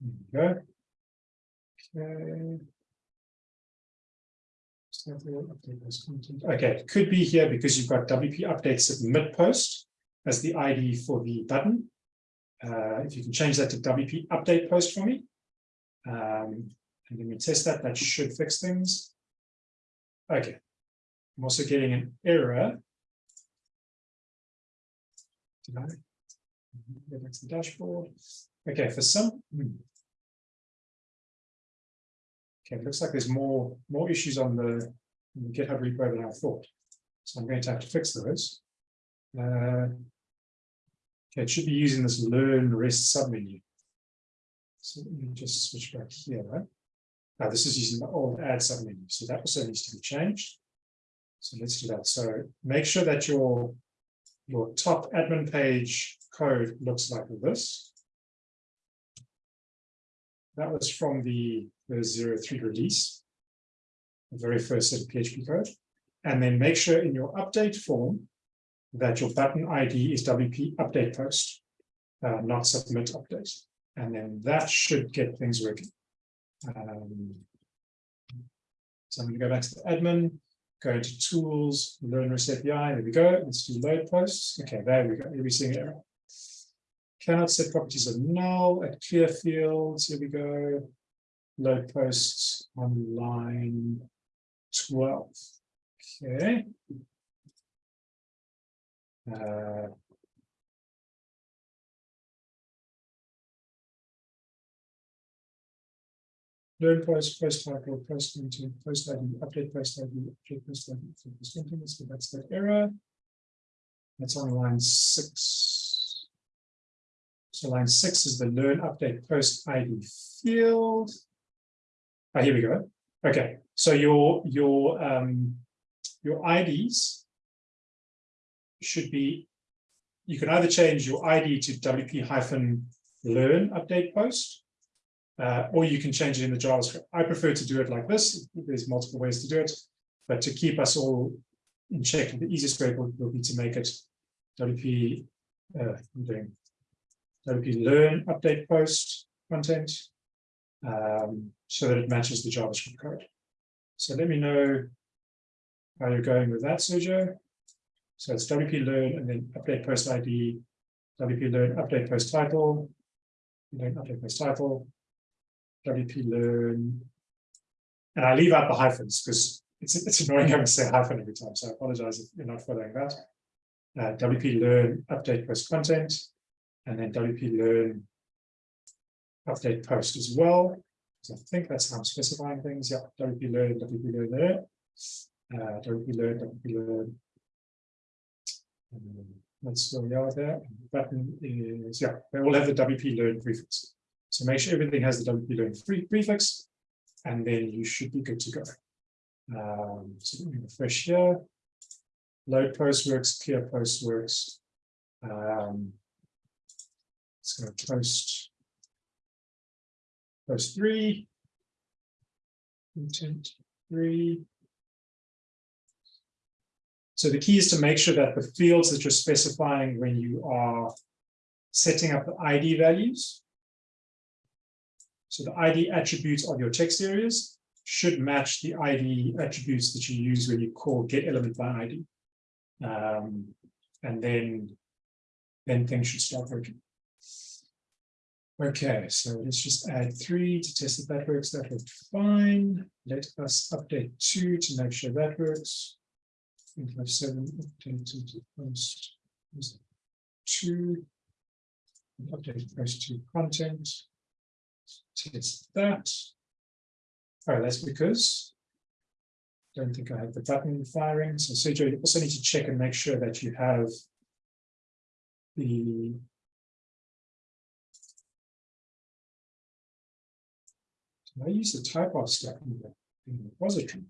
Speaker 1: There we go. Okay. Okay. Okay, could be here because you've got WP update submit post as the ID for the button. Uh, if you can change that to WP update post for me. Um, and let me test that, that should fix things. Okay. I'm also getting an error. Did I? Go back to the dashboard. Okay, for some, hmm. Okay, looks like there's more more issues on the, on the GitHub repo than I thought. So I'm going to have to fix those. Uh, okay, it should be using this learn rest submenu. So let me just switch back here. Right? Now this is using the old add submenu, so that also needs to be changed. So let's do that. So make sure that your your top admin page code looks like this. That was from the the 03 release, the very first set of PHP code, and then make sure in your update form that your button ID is WP update post, uh, not submit update. And then that should get things working. Um, so I'm going to go back to the admin. go into tools, learn REST API, there we go. Let's do load posts. Okay, there we go. Single error. Cannot set properties of null at clear fields. Here we go. Load posts on line 12. Okay. Uh, learn post, post title, post content, post ID, update post ID, update post ID, post content. So that's that error. That's on line six. So line six is the learn update post ID field. Ah, here we go. Okay, so your your um your IDs should be you can either change your ID to WP hyphen learn update post uh, or you can change it in the JavaScript. I prefer to do it like this. There's multiple ways to do it, but to keep us all in check, the easiest way will, will be to make it WP, uh, doing WP learn update post content um, so that it matches the JavaScript code. So let me know how you're going with that, Sergio. So it's WP learn and then update post ID, WP learn update post title, learn update post title, WP learn. And I leave out the hyphens because it's, it's annoying having to say hyphen every time. So I apologize if you're not following that. Uh, WP learn update post content, and then WP learn update post as well. So I think that's how I'm specifying things. Yeah, WP learn, WP learn there. Uh, WP learn, WP learn. Um, that's where we are there. The button is, yeah, they all have the WP learn prefix. So make sure everything has the WP learn free prefix, and then you should be good to go. Um, so let me refresh here. Load post works, clear post works. Um, let's go post post three. Intent three. So the key is to make sure that the fields that you're specifying when you are setting up the ID values so the ID attributes of your text areas should match the ID attributes that you use when you call get element by ID. Um, and then, then things should start working. Okay, so let's just add three to test if that works. That worked fine. Let us update two to make sure that works. Have seven updated post two. Update post two content test that. Oh, that's because I don't think I have the button firing. So Sergio, you also need to check and make sure that you have the I use the type of the, in the repository?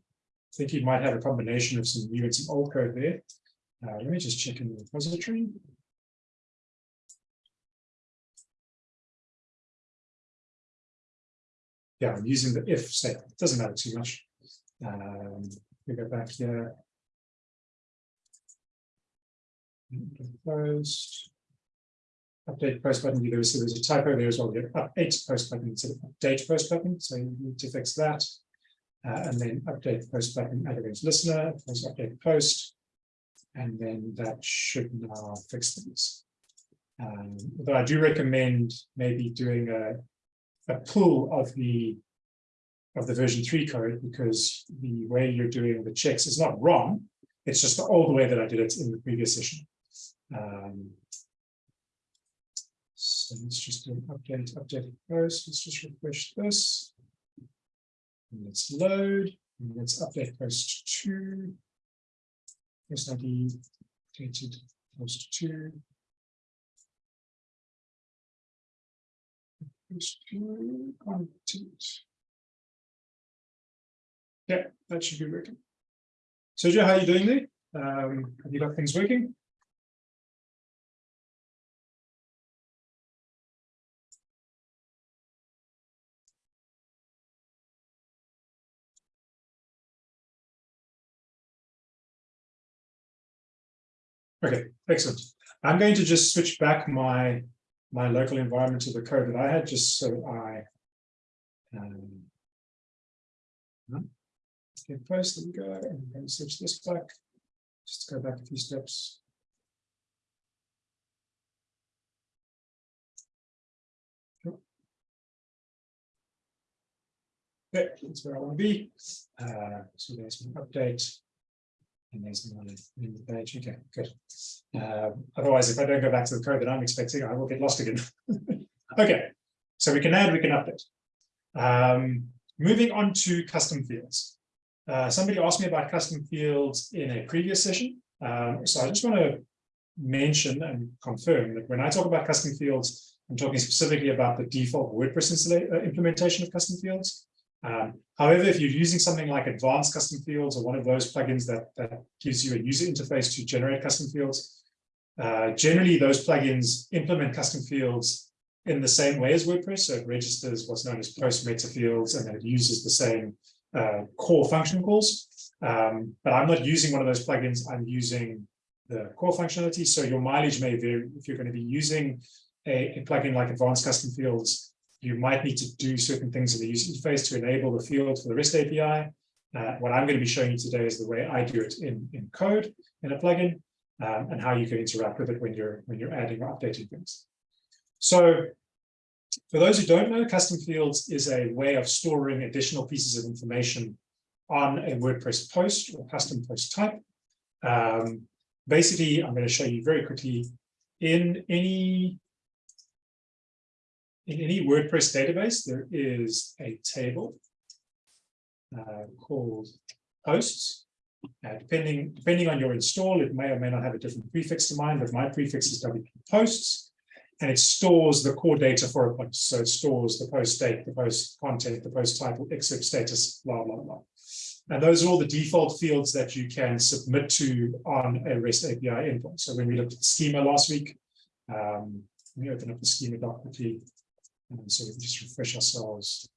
Speaker 1: I think you might have a combination of some new and some old code there. Uh, let me just check in the repository. yeah, I'm using the if statement. It doesn't matter too much. Um, we go back here. Post. Update post button. There was, there was a typo there as well. We update post button instead of update post button. So you need to fix that. Uh, and then update post button add against listener, post update post. And then that should now fix things. Um, although I do recommend maybe doing a a pull of the of the version 3 code because the way you're doing the checks is not wrong. It's just the old way that I did it in the previous session. Um, so let's just do an update, update post. Let's just refresh this. Let's load. And let's update post 2. Post ID updated post 2. Yeah, that should be working. Sergio, how are you doing there? Um, have you got things working? Okay, excellent. I'm going to just switch back my my local environment to the code that I had, just so I um, get post, we go, and to switch this back, just go back a few steps. Okay, that's where I want to be. Uh, so there's my update. And there's my new page. Okay, good. Uh, otherwise, if I don't go back to the code that I'm expecting, I will get lost again. okay, so we can add, we can update. Um, moving on to custom fields. Uh, somebody asked me about custom fields in a previous session. Um, so I just want to mention and confirm that when I talk about custom fields, I'm talking specifically about the default WordPress uh, implementation of custom fields. Um, however, if you're using something like advanced custom fields or one of those plugins that, that gives you a user interface to generate custom fields, uh, generally those plugins implement custom fields in the same way as WordPress. So it registers what's known as post meta fields and then it uses the same uh, core function calls. Um, but I'm not using one of those plugins. I'm using the core functionality. So your mileage may vary if you're going to be using a, a plugin like advanced custom fields you might need to do certain things in the user interface to enable the field for the REST API. Uh, what I'm going to be showing you today is the way I do it in, in code in a plugin um, and how you can interact with it when you're when you're adding or updating things. So for those who don't know, custom fields is a way of storing additional pieces of information on a WordPress post or custom post type. Um, basically, I'm going to show you very quickly in any in any WordPress database, there is a table uh, called posts. Uh, depending, depending on your install, it may or may not have a different prefix to mine, but my prefix is WP posts, and it stores the core data for a post. So it stores the post date, the post content, the post title, excerpt status, blah, blah, blah. And those are all the default fields that you can submit to on a REST API endpoint. So when we looked at the schema last week, um, let me open up the schema doc. And so we just refresh ourselves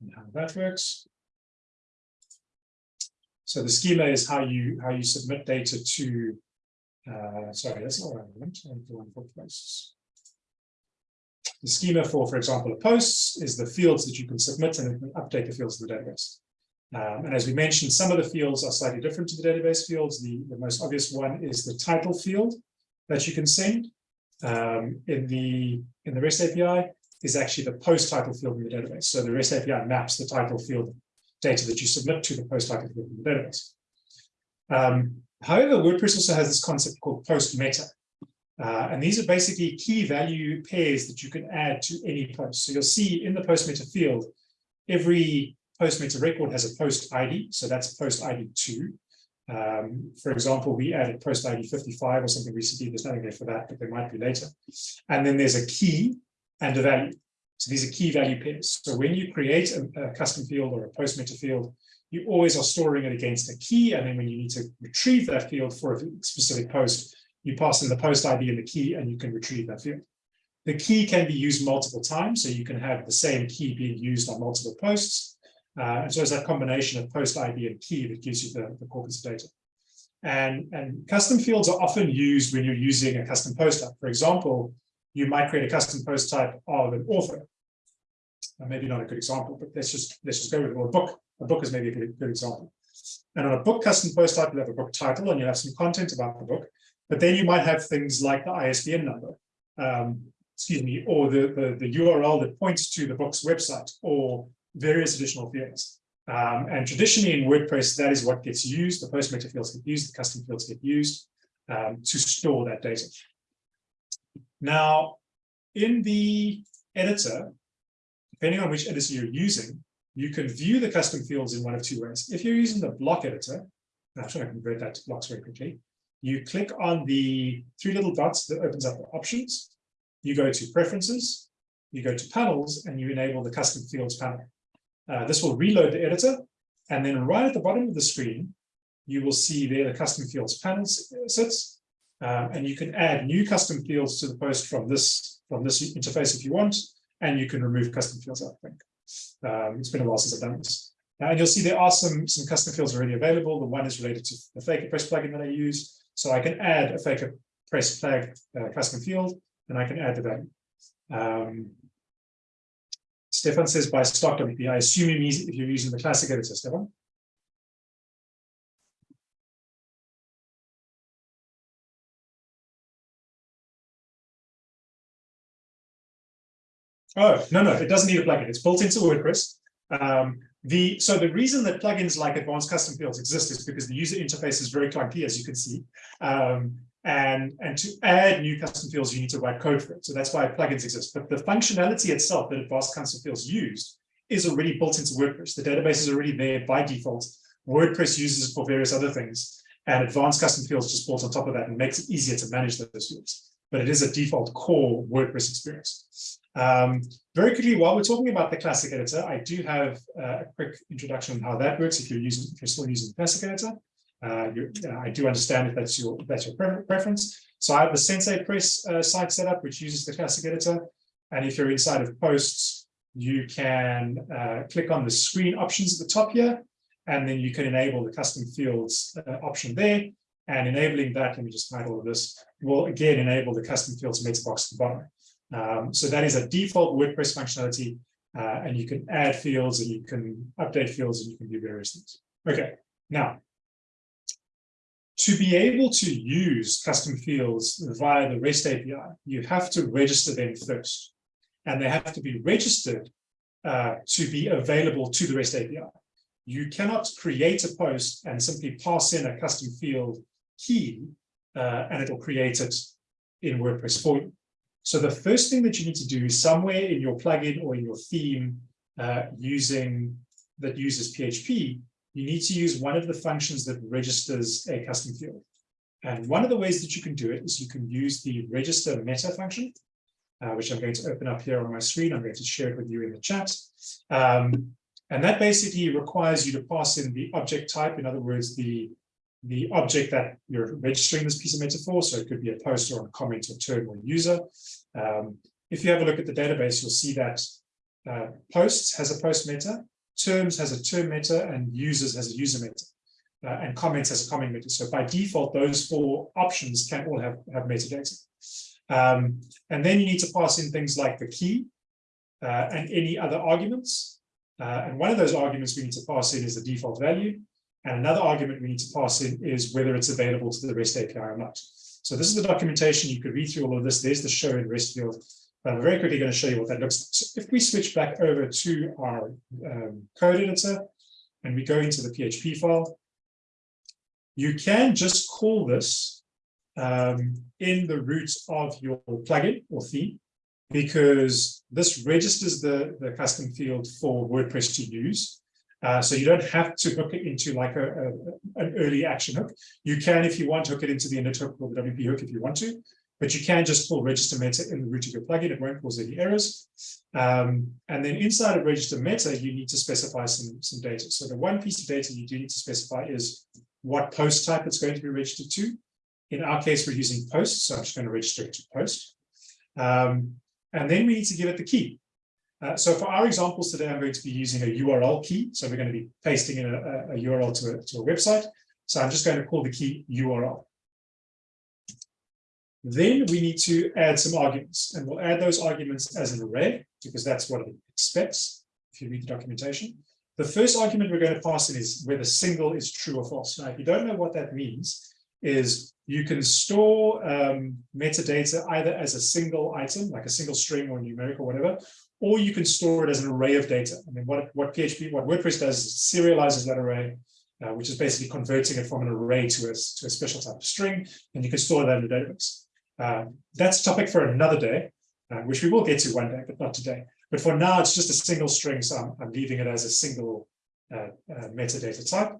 Speaker 1: and how that works. So the schema is how you how you submit data to uh, sorry, that's not relevant. The one for posts. The schema for, for example, a posts is the fields that you can submit and can update the fields of the database. Um, and as we mentioned, some of the fields are slightly different to the database fields. The, the most obvious one is the title field that you can send um, in the in the REST API is actually the post title field in the database. So the REST API maps the title field data that you submit to the post title field in the database. Um, however, WordPress also has this concept called post meta. Uh, and these are basically key value pairs that you can add to any post. So you'll see in the post meta field, every post meta record has a post ID. So that's post ID two. Um, for example, we added post ID 55 or something recently. There's nothing there for that, but there might be later. And then there's a key and a value. So these are key value pairs. So when you create a, a custom field or a post meta field, you always are storing it against a key. And then when you need to retrieve that field for a specific post, you pass in the post ID and the key, and you can retrieve that field. The key can be used multiple times, so you can have the same key being used on multiple posts. Uh, and so it's that combination of post ID and key that gives you the, the corpus of data. And, and custom fields are often used when you're using a custom post type. For example, you might create a custom post type of an author. maybe not a good example, but let's just let's just go with it. Or a book. A book is maybe a good, good example. And on a book custom post type, you have a book title and you have some content about the book. But then you might have things like the ISBN number, um, excuse me, or the, the, the URL that points to the book's website or various additional fields. Um, and traditionally in WordPress, that is what gets used. The post meta fields get used, the custom fields get used um, to store that data. Now, in the editor, depending on which editor you're using, you can view the custom fields in one of two ways. If you're using the block editor, I'm trying to convert that to blocks very quickly, you click on the three little dots that opens up the options, you go to preferences, you go to panels, and you enable the custom fields panel. Uh, this will reload the editor, and then right at the bottom of the screen, you will see there the custom fields panel sits, um, and you can add new custom fields to the post from this from this interface if you want, and you can remove custom fields, I think. Um, it's been a while since I've done this. And you'll see there are some, some custom fields already available. The one is related to the FakerPress plugin that I use. So I can add a Faker Press flag uh, custom field, and I can add the value. Um, Stefan says by stock WP. I assume you mean if you're using the classic editor, Stefan. Oh, no, no, it doesn't need a plugin. It's built into WordPress. Um, the so the reason that plugins like advanced custom fields exist is because the user interface is very clunky, as you can see. Um, and and to add new custom fields, you need to write code for it. So that's why plugins exist. But the functionality itself that advanced custom fields used is already built into WordPress. The database is already there by default. WordPress uses it for various other things, and advanced custom fields just built on top of that and makes it easier to manage those fields. But it is a default core WordPress experience. Um, very quickly, while we're talking about the classic editor, I do have uh, a quick introduction on how that works if you're using if you're still using the classic editor. Uh, uh, I do understand if that's your that's your pre preference. So I have the Sensei Press uh, site set up, which uses the classic editor. And if you're inside of posts, you can uh, click on the screen options at the top here, and then you can enable the custom fields uh, option there. And enabling that, let me just hide all of this, will again enable the custom fields meta box at the bottom. Um, so that is a default WordPress functionality, uh, and you can add fields and you can update fields and you can do various things. Okay, now, to be able to use custom fields via the REST API, you have to register them first, and they have to be registered uh, to be available to the REST API. You cannot create a post and simply pass in a custom field key, uh, and it'll create it in WordPress for you. So the first thing that you need to do is somewhere in your plugin or in your theme uh, using that uses PHP, you need to use one of the functions that registers a custom field. And one of the ways that you can do it is you can use the register meta function, uh, which I'm going to open up here on my screen. I'm going to share it with you in the chat. Um, and that basically requires you to pass in the object type. In other words, the the object that you're registering this piece of meta for. So it could be a post or a comment or term or user. Um, if you have a look at the database, you'll see that uh, posts has a post meta, terms has a term meta, and users has a user meta, uh, and comments has a comment meta. So by default, those four options can all have, have metadata. Um, and then you need to pass in things like the key uh, and any other arguments. Uh, and one of those arguments we need to pass in is the default value. And another argument we need to pass in is whether it's available to the REST API or not. So this is the documentation. You could read through all of this. There's the show in REST field. But I'm very quickly going to show you what that looks like. So if we switch back over to our um, code editor and we go into the PHP file, you can just call this um, in the root of your plugin or theme because this registers the, the custom field for WordPress to use. Uh, so you don't have to hook it into like a, a, an early action hook. You can, if you want, hook it into the init hook or the WP hook if you want to, but you can just pull register meta in the root of your plugin. It won't cause any errors. Um, and then inside of register meta, you need to specify some, some data. So the one piece of data you do need to specify is what post type it's going to be registered to. In our case, we're using post, so I'm just going to register it to post. Um, and then we need to give it the key. Uh, so for our examples today, I'm going to be using a URL key. So we're going to be pasting in a, a URL to a, to a website. So I'm just going to call the key URL. Then we need to add some arguments, and we'll add those arguments as an array because that's what it expects if you read the documentation. The first argument we're going to pass in is whether single is true or false. Now, if you don't know what that means, is you can store um, metadata either as a single item, like a single string or numeric or whatever, or you can store it as an array of data. I mean, what, what PHP, what WordPress does is serializes that array, uh, which is basically converting it from an array to a, to a special type of string, and you can store that in the database. Uh, that's a topic for another day, uh, which we will get to one day, but not today. But for now, it's just a single string, so I'm, I'm leaving it as a single uh, uh, metadata type.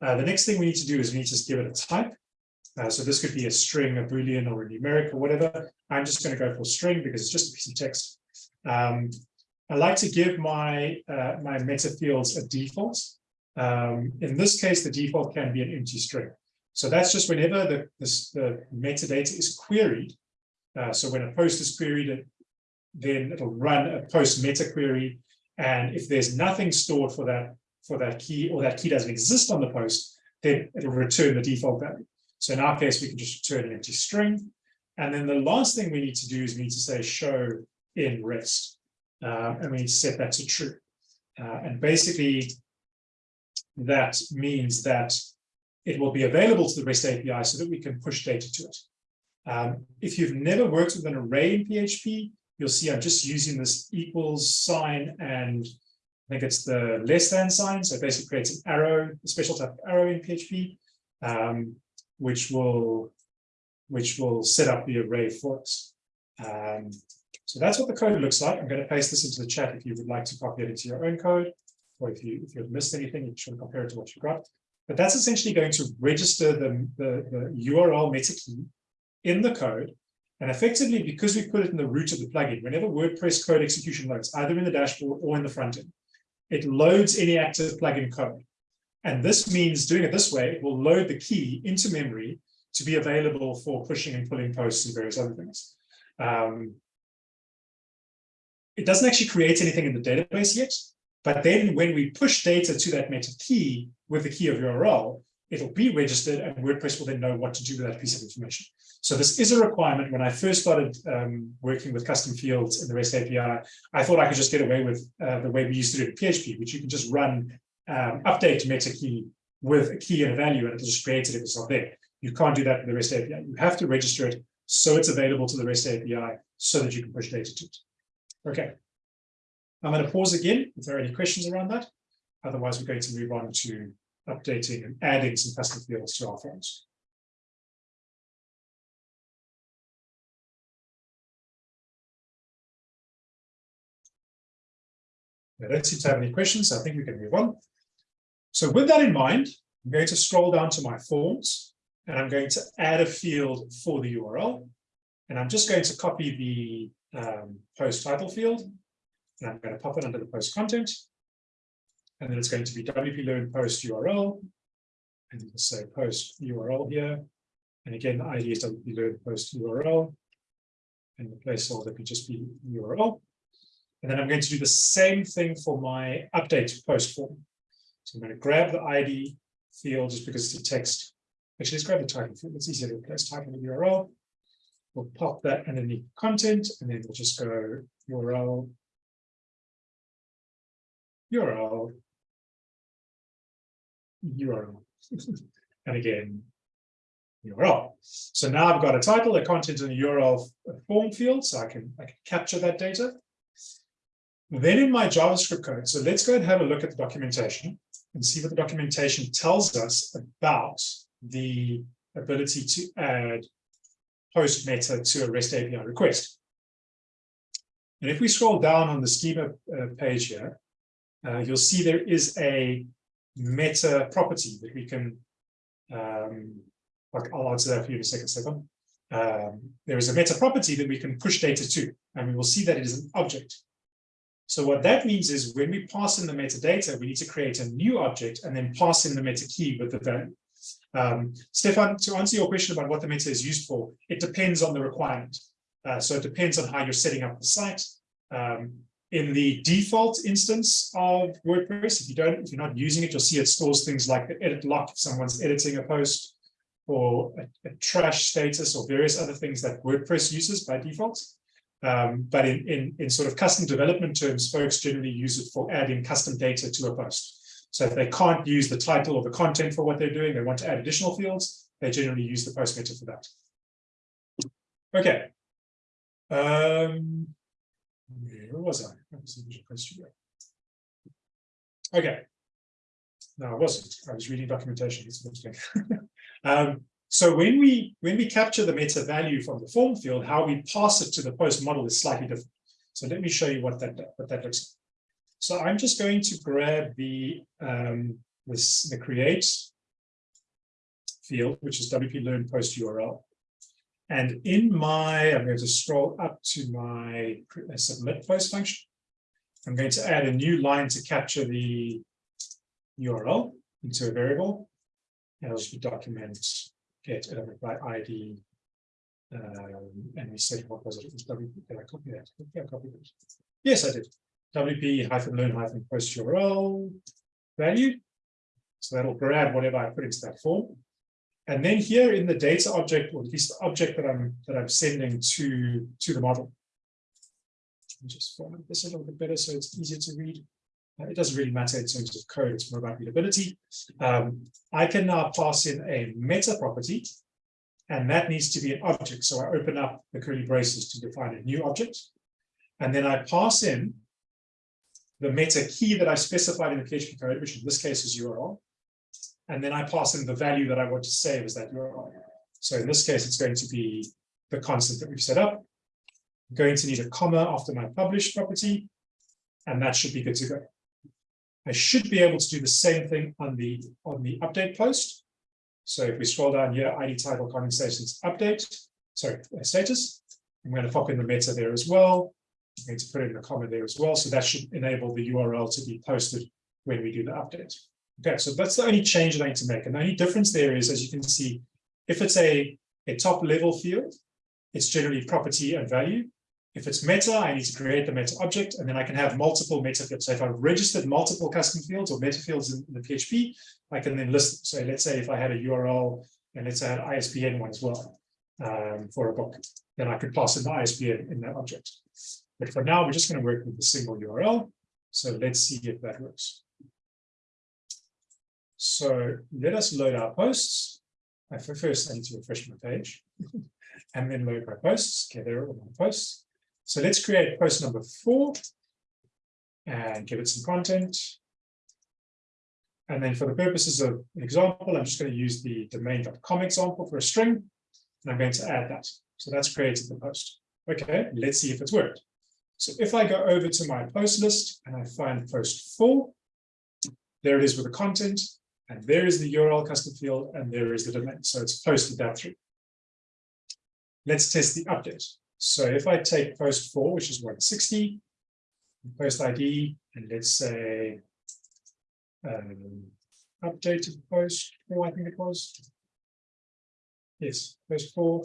Speaker 1: The next thing we need to do is we need to just give it a type. so this could be a string, a boolean, or a numeric, or whatever. I'm just going to go for string because it's just a piece of text. Um, I like to give my uh, my meta fields a default. Um, in this case, the default can be an empty string. So that's just whenever the, the, metadata is queried. Uh, so when a post is queried, then it'll run a post meta query. And if there's nothing stored for that for that key or that key doesn't exist on the post, then it'll return the default value. So in our case, we can just return an empty string. And then the last thing we need to do is we need to say show in rest. Uh, and we set that to true. Uh, and basically, that means that it will be available to the REST API so that we can push data to it. Um, if you've never worked with an array in PHP, you'll see I'm just using this equals sign and I think it's the less than sign. So it basically creates an arrow, a special type of arrow in PHP, um, which will which will set up the array for us. Um, so that's what the code looks like. I'm going to paste this into the chat if you would like to copy it into your own code, or if you if you've missed anything, you should compare it to what you've got. But that's essentially going to register the, the, the URL meta key in the code. And effectively, because we put it in the root of the plugin, whenever WordPress code execution loads, either in the dashboard or in the front end, it loads any active plugin code. And this means doing it this way, it will load the key into memory to be available for pushing and pulling posts and various other things. Um, it doesn't actually create anything in the database yet, but then when we push data to that meta key with the key of URL, it'll be registered and WordPress will then know what to do with that piece of information. So this is a requirement. When I first started um, working with custom fields in the REST API, I thought I could just get away with uh, the way we used to do it in PHP, which you can just run um, update meta key with a key and a value, and it'll just create it if it's not there. You can't do that in the REST API. You have to register it so it's available to the REST API so that you can push data to it. Okay. I'm going to pause again if there are any questions around that. Otherwise, we're going to move on to updating and adding some custom fields to our forms. I don't seem to have any questions, so I think we can move on. So with that in mind, I'm going to scroll down to my forms and I'm going to add a field for the URL. And I'm just going to copy the um, post title field. And I'm going to pop it under the post content. And then it's going to be WP Learn post URL. And you can say post URL here. And again, the ID is WP Learn post URL. And the placeholder could just be URL. And then I'm going to do the same thing for my update post form. So I'm going to grab the ID field just because it's a text. Actually, let's grab the title field. It's easier to replace title with URL. We'll pop that underneath content, and then we'll just go URL, URL, URL, and again, URL. So now I've got a title, a content, and a URL form field, so I can, I can capture that data. Then in my JavaScript code, so let's go and have a look at the documentation and see what the documentation tells us about the ability to add post meta to a REST API request. And if we scroll down on the schema uh, page here, uh, you'll see there is a meta property that we can, um, I'll answer that for you in a second, second. Um, there is a meta property that we can push data to, and we will see that it is an object. So what that means is when we pass in the metadata, we need to create a new object and then pass in the meta key with the value. Um, Stefan, to answer your question about what the meta is used for, it depends on the requirement. Uh, so it depends on how you're setting up the site. Um, in the default instance of WordPress, if you don't, if you're not using it, you'll see it stores things like the edit lock if someone's editing a post or a, a trash status or various other things that WordPress uses by default. Um, but in, in, in sort of custom development terms, folks generally use it for adding custom data to a post. So if they can't use the title or the content for what they're doing, they want to add additional fields, they generally use the post meta for that. Okay. Um, where was I? Okay. No, I wasn't. I was reading documentation. um, so when we when we capture the meta value from the form field, how we pass it to the post model is slightly different. So let me show you what that what that looks like. So I'm just going to grab the um, this the create field, which is WP Learn Post URL. And in my, I'm going to scroll up to my submit post function. I'm going to add a new line to capture the URL into a variable. And it'll be document get element by ID. Um, and we said, what was it? It was WP. Did I copy that? Yeah, I copied it. Yes, I did. WP hyphen learn hyphen post URL value. So that'll grab whatever I put into that form. And then here in the data object, or at least the object that I'm that I'm sending to to the model. Just format this a little bit better so it's easier to read. Uh, it doesn't really matter in terms of code, it's more about readability. Um, I can now pass in a meta property, and that needs to be an object. So I open up the curly braces to define a new object. and then I pass in the meta key that I specified in the PHP code, which in this case is URL. And then I pass in the value that I want to save as that URL. So in this case, it's going to be the constant that we've set up. I'm going to need a comma after my publish property, and that should be good to go. I should be able to do the same thing on the on the update post. So if we scroll down here, ID title condensations update, sorry, status. I'm going to pop in the meta there as well. I'm to put in the comma there as well. So that should enable the URL to be posted when we do the update. Okay, so that's the only change that I need to make. And the only difference there is, as you can see, if it's a, a top level field, it's generally property and value. If it's meta, I need to create the meta object, and then I can have multiple meta fields. So if I've registered multiple custom fields or meta fields in, in the PHP, I can then list. So let's say if I had a URL and let's add ISBN one as well um, for a book, then I could pass in the ISBN in that object. But for now, we're just going to work with the single URL. So let's see if that works. So let us load our posts. I First, I need to refresh my page and then load my posts. Okay, there are all my posts. So let's create post number four and give it some content. And then for the purposes of an example, I'm just going to use the domain.com example for a string, and I'm going to add that. So that's created the post. Okay, let's see if it's worked. So if I go over to my post list and I find post four, there it is with the content, and there is the URL custom field, and there is the domain. So it's posted that through. Let's test the update. So if I take post four, which is 160, post ID, and let's say um, updated post four, I think it was. Yes, post four,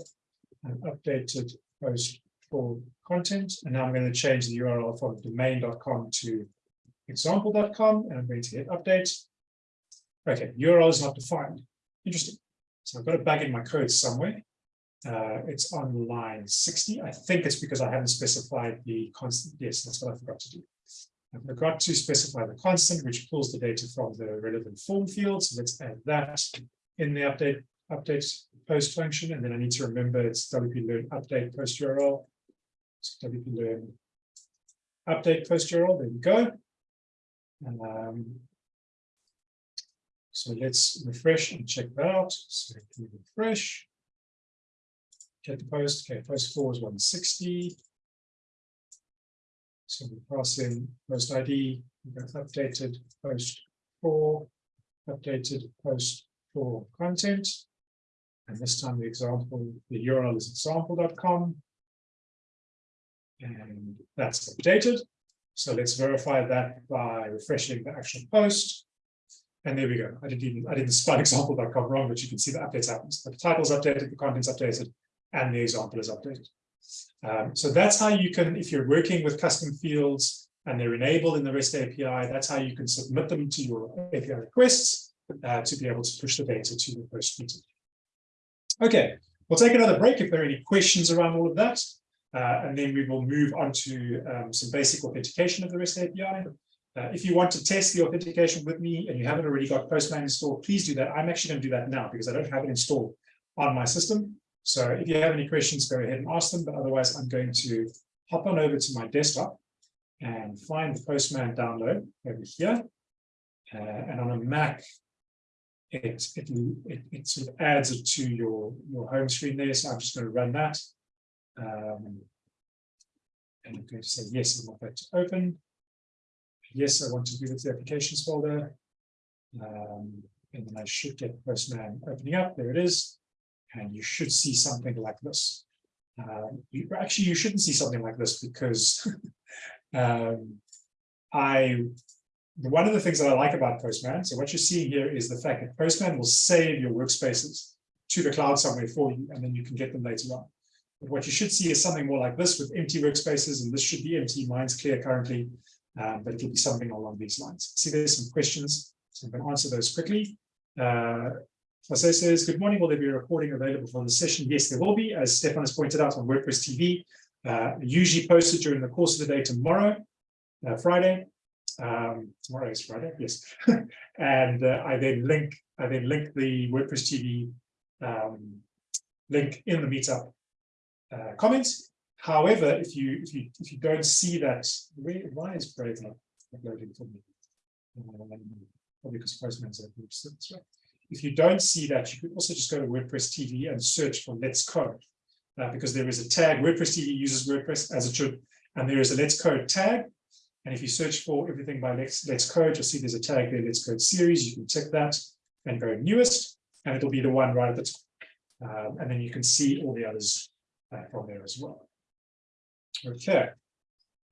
Speaker 1: and updated post four content. And now I'm going to change the URL from domain.com to example.com, and I'm going to hit update. Okay, URL is not defined. Interesting. So I've got a bug in my code somewhere. Uh, it's on line 60. I think it's because I haven't specified the constant. Yes, that's what I forgot to do. I forgot to specify the constant, which pulls the data from the relevant form field. So let's add that in the update update post function. And then I need to remember it's WP learn update post URL. Update post URL. There we go. Um, so let's refresh and check that out. So refresh get the post. Okay, post four is 160. So we pass in post ID, we got updated post four, updated post four content. And this time the example, the URL is example.com. And that's updated. So let's verify that by refreshing the actual post. And there we go. I didn't even I didn't spell example.com wrong, but you can see the updates happens. The title's updated, the content's updated, and the example is updated. Um, so that's how you can, if you're working with custom fields and they're enabled in the REST API, that's how you can submit them to your API requests uh, to be able to push the data to the first meeting. Okay, we'll take another break if there are any questions around all of that. Uh, and then we will move on to um, some basic authentication of the REST API. Uh, if you want to test the authentication with me and you haven't already got Postman installed, please do that. I'm actually going to do that now because I don't have it installed on my system. So if you have any questions, go ahead and ask them, but otherwise I'm going to hop on over to my desktop and find the Postman download over here. Uh, and on a Mac, it, it, it, it, sort of adds it to your, your home screen there. So I'm just going to run that. Um, and I'm going to say, yes, I want that to open. Yes, I want to give it the applications folder. Um, and then I should get Postman opening up. There it is and you should see something like this. Um, you, actually, you shouldn't see something like this because um, I, one of the things that I like about Postman, so what you're seeing here is the fact that Postman will save your workspaces to the cloud somewhere for you, and then you can get them later on. But what you should see is something more like this with empty workspaces, and this should be empty, mine's clear currently, um, but it'll be something along these lines. See, there's some questions, so I'm going to answer those quickly. Uh, Jose says, good morning. Will there be a recording available for the session? Yes, there will be, as Stefan has pointed out on WordPress TV, uh, usually posted during the course of the day tomorrow, uh, Friday. Um, tomorrow is Friday, yes. and uh, I then link, I then link the WordPress TV um, link in the meetup uh, comments. However, if you if you if you don't see that, why is Brave not uploading for me? Um, probably because Postman's open. That's right. If you don't see that, you could also just go to WordPress TV and search for Let's Code, uh, because there is a tag. WordPress TV uses WordPress as it should, and there is a Let's Code tag. And if you search for everything by Let's, Let's Code, you'll see there's a tag there, Let's Code series. You can check that and go newest, and it'll be the one right at the top. Um, and then you can see all the others from there as well. Okay,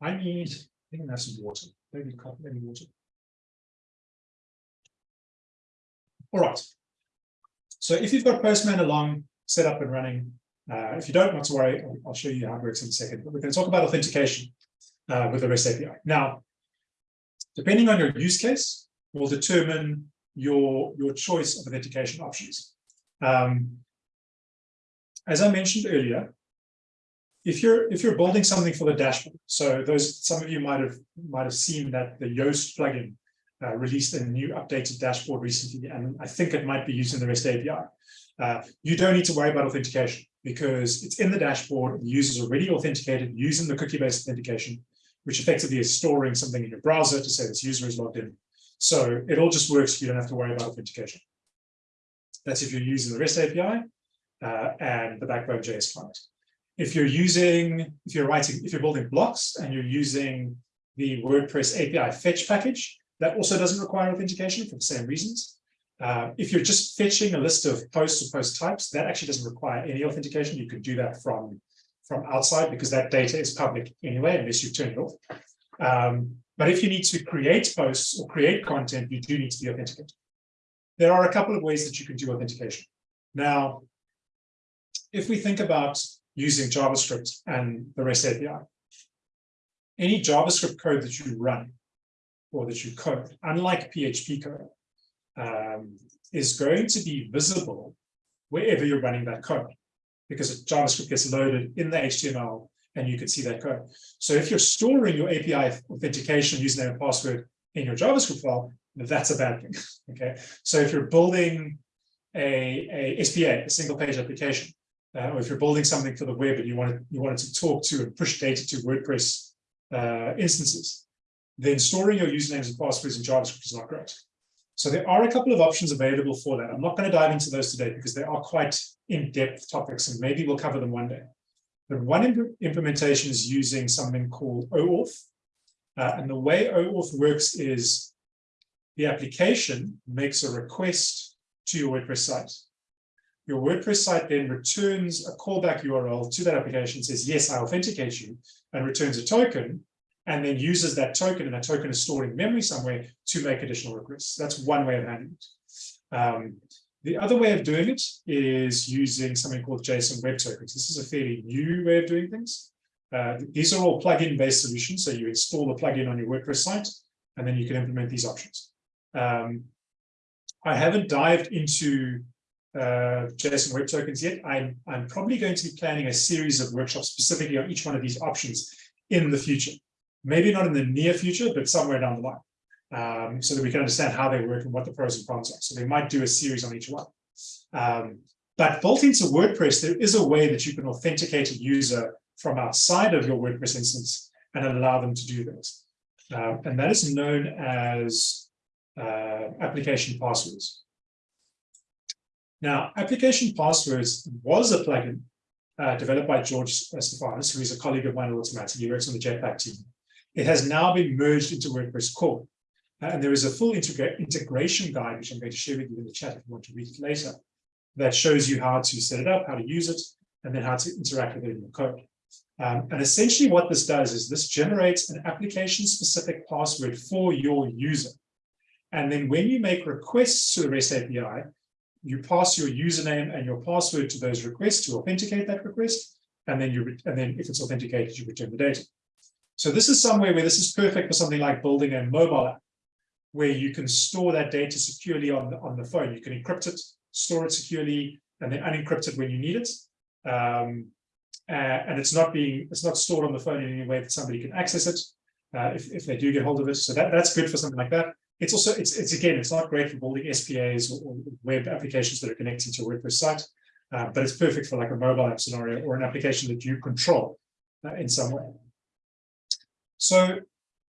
Speaker 1: I need, I think that's water. Maybe, maybe water. All right. So if you've got Postman along, set up and running, uh, if you don't, not to worry, I'll, I'll, show you how it works in a second. But we're going to talk about authentication uh, with the REST API. Now, depending on your use case, will determine your, your choice of authentication options. Um, as I mentioned earlier, if you're if you're building something for the dashboard, so those some of you might have might have seen that the Yoast plugin uh, released a new updated dashboard recently, and I think it might be using the REST API. Uh, you don't need to worry about authentication because it's in the dashboard. The user's already authenticated using the cookie-based authentication, which effectively is storing something in your browser to say this user is logged in. So it all just works. You don't have to worry about authentication. That's if you're using the REST API uh, and the Backbone JS client. If you're using, if you're writing, if you're building blocks and you're using the WordPress API fetch package, that also doesn't require authentication for the same reasons. Uh, if you're just fetching a list of posts or post types, that actually doesn't require any authentication. You can do that from, from outside because that data is public anyway, unless you turn it off. Um, but if you need to create posts or create content, you do need to be authenticated. There are a couple of ways that you can do authentication. Now, if we think about using JavaScript and the REST API, any JavaScript code that you run or that you code, unlike PHP code, um, is going to be visible wherever you're running that code because JavaScript gets loaded in the HTML and you can see that code. So if you're storing your API authentication username and password in your JavaScript file, that's a bad thing. Okay. So if you're building a, a SPA, a single page application, uh, or if you're building something for the web and you want you wanted to talk to and push data to WordPress uh, instances, then storing your usernames and passwords in JavaScript is not great. So there are a couple of options available for that. I'm not going to dive into those today because they are quite in-depth topics and maybe we'll cover them one day. But one imp implementation is using something called OAuth. Uh, and the way OAuth works is the application makes a request to your WordPress site. Your WordPress site then returns a callback URL to that application, says, yes, I authenticate you, and returns a token and then uses that token, and that token is stored in memory somewhere to make additional requests. That's one way of handling it. Um, the other way of doing it is using something called JSON Web Tokens. This is a fairly new way of doing things. Uh, these are all plugin based solutions. So you install the plugin on your WordPress site, and then you can implement these options. Um, I haven't dived into uh, JSON Web Tokens yet. I'm, I'm probably going to be planning a series of workshops specifically on each one of these options in the future maybe not in the near future, but somewhere down the line, um, so that we can understand how they work and what the pros and cons are. So they might do a series on each one. Um, but built into WordPress, there is a way that you can authenticate a user from outside of your WordPress instance and allow them to do this. Uh, and that is known as uh, application passwords. Now, application passwords was a plugin uh, developed by George Stephanis, who is a colleague of mine at Automattic. He works on the Jetpack team. It has now been merged into WordPress core. Uh, and there is a full integra integration guide, which I'm going to share with you in the chat if you want to read it later, that shows you how to set it up, how to use it, and then how to interact with it in your code. Um, and essentially what this does is this generates an application-specific password for your user. And then when you make requests to the REST API, you pass your username and your password to those requests to authenticate that request. And then you and then if it's authenticated, you return the data. So this is somewhere where this is perfect for something like building a mobile app, where you can store that data securely on the, on the phone. You can encrypt it, store it securely, and then unencrypt it when you need it. Um, uh, and it's not being it's not stored on the phone in any way that somebody can access it uh, if, if they do get hold of it. So that, that's good for something like that. It's also it's it's again it's not great for building SPAs or, web applications that are connected to a WordPress site, uh, but it's perfect for like a mobile app scenario or an application that you control uh, in some way. So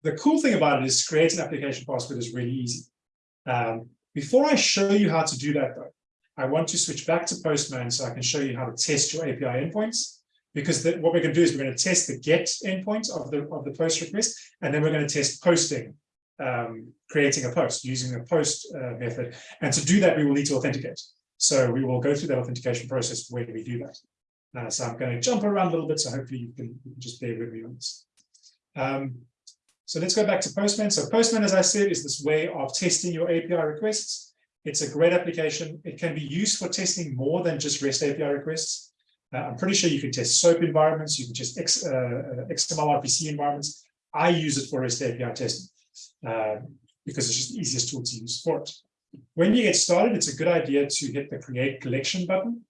Speaker 1: the cool thing about it is create an application password is really easy. Um, before I show you how to do that, though, I want to switch back to Postman so I can show you how to test your API endpoints. Because the, what we're going to do is we're going to test the get endpoint of the of the post request, and then we're going to test posting, um, creating a post using a post uh, method. And to do that, we will need to authenticate. So we will go through that authentication process when we do that. Uh, so I'm going to jump around a little bit, so hopefully you can, you can just bear with me on this. Um, so let's go back to Postman. So Postman, as I said, is this way of testing your API requests. It's a great application. It can be used for testing more than just REST API requests. Uh, I'm pretty sure you can test SOAP environments, you can test X, uh, XML RPC environments. I use it for REST API testing uh, because it's just the easiest tool to use for it. When you get started, it's a good idea to hit the create collection button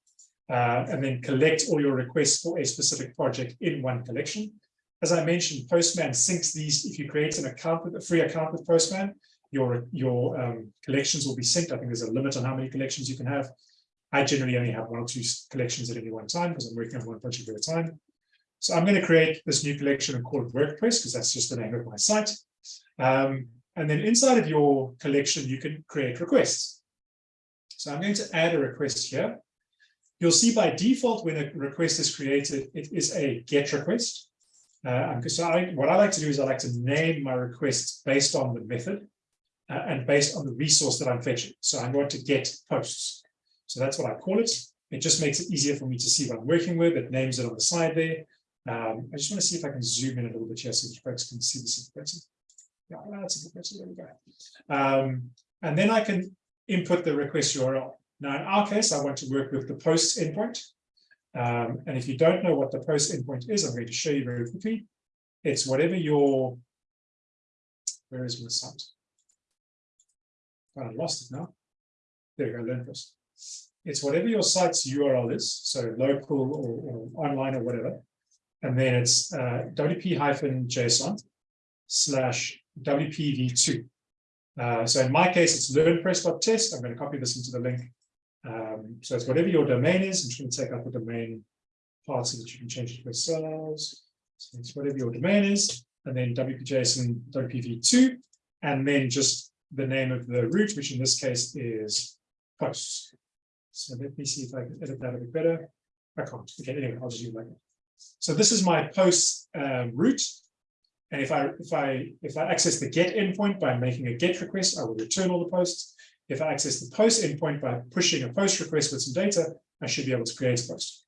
Speaker 1: uh, and then collect all your requests for a specific project in one collection. As I mentioned, Postman syncs these. If you create an account with a free account with Postman, your your um, collections will be synced. I think there's a limit on how many collections you can have. I generally only have one or two collections at any one time because I'm working on one project at a time. So I'm going to create this new collection and call it WordPress because that's just the name of my site. Um, and then inside of your collection, you can create requests. So I'm going to add a request here. You'll see by default when a request is created, it is a GET request. Uh, so I, what I like to do is I like to name my requests based on the method uh, and based on the resource that I'm fetching. So I'm going to get posts. So that's what I call it. It just makes it easier for me to see what I'm working with. It names it on the side there. Um, I just want to see if I can zoom in a little bit here so folks can see this better. Yeah, that's a bit better. There we go. Um, and then I can input the request URL. Now, in our case, I want to work with the post endpoint. Um, and if you don't know what the post endpoint is, I'm going to show you very quickly. It's whatever your, where is my site? I lost it now. There we go, learn first. It's whatever your site's URL is, so local or, or online or whatever. And then it's uh, wp-json slash wpv2. Uh, so in my case, it's learnpress.test. I'm going to copy this into the link um, so it's whatever your domain is. I'm just going to take out the domain part so that you can change it to yourselves. So it's whatever your domain is, and then WPJSON WPV2, and then just the name of the root, which in this case is posts. So let me see if I can edit that a bit better. I can't. Okay, anyway, I'll just use like that. So this is my post um, root. And if I if I if I access the get endpoint by making a get request, I will return all the posts. If I access the post endpoint by pushing a post request with some data, I should be able to create a post.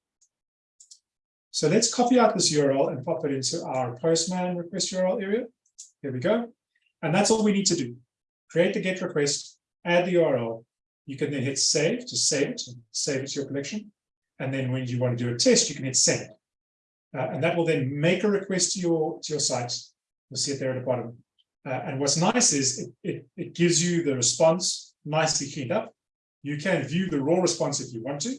Speaker 1: So let's copy out this URL and pop it into our Postman request URL area. Here we go. And that's all we need to do. Create the GET request, add the URL. You can then hit save to save it, save it to your collection. And then when you want to do a test, you can hit send. Uh, and that will then make a request to your, to your site. You'll see it there at the bottom. Uh, and what's nice is it, it, it gives you the response nicely cleaned up. You can view the raw response if you want to,